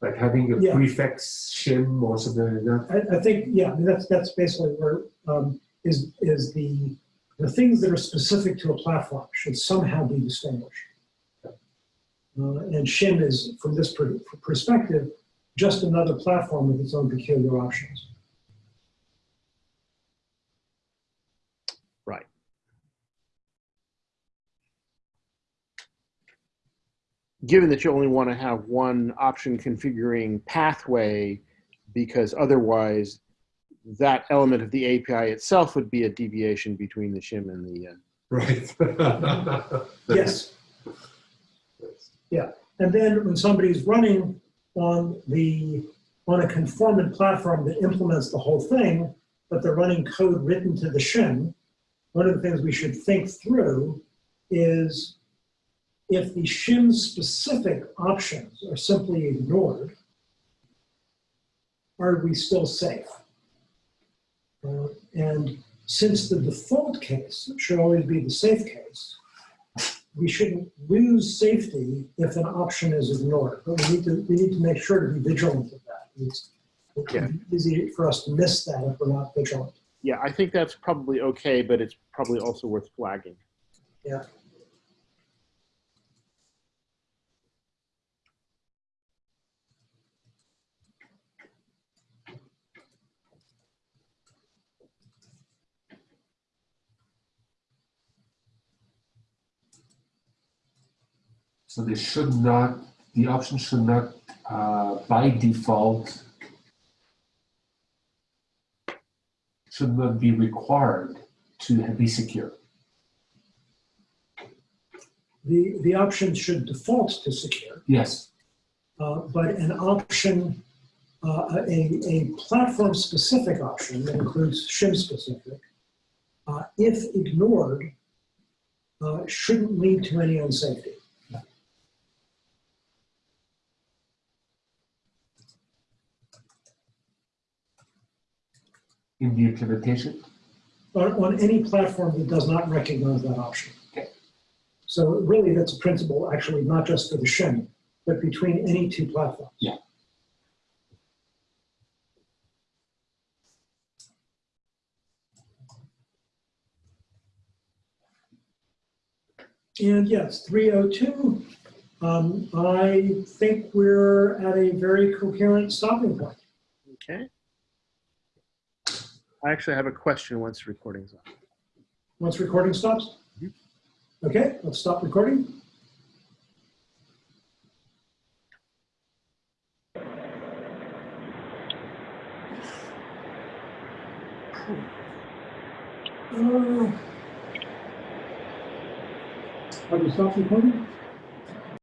Like having a Yeah. prefix shim or something like that? I, I think, yeah, I mean, that's, that's basically where, um, is, is the, the things that are specific to a platform should somehow be distinguished. Uh, and shim is, from this per- perspective, just another platform with its own peculiar options. Right. Given that you only want to have one option configuring pathway, because otherwise that element of the API itself would be a deviation between the shim and the. Uh, Right. Yes. Yeah. And then when somebody's running on the, on a conformant platform that implements the whole thing, but they're running code written to the shim, one of the things we should think through is if the shim specific options are simply ignored, are we still safe? Uh, and since the default case should always be the safe case, we shouldn't lose safety if an option is ignored. But we need to, we need to make sure to be vigilant of that. It's it's easy for us to miss that if we're not vigilant. yeah, I think that's probably okay, but it's probably also worth flagging. Yeah. So they should not, the option should not, uh, by default, should not be required to be secure. The, the options should default to secure, Yes, uh, but an option, uh, a, a platform-specific option that includes shim-specific, uh, if ignored, uh, shouldn't lead to any unsafety. In the implementation. on, on any platform that does not recognize that option. Okay. So really, that's a principle, actually, not just for the shim, but between any two platforms. Yeah. And yes, 302, um, I think we're at a very coherent stopping point. Okay. I actually have a question once the recording's on. Once recording stops? Okay, let's stop recording. Uh, Have we stopped recording?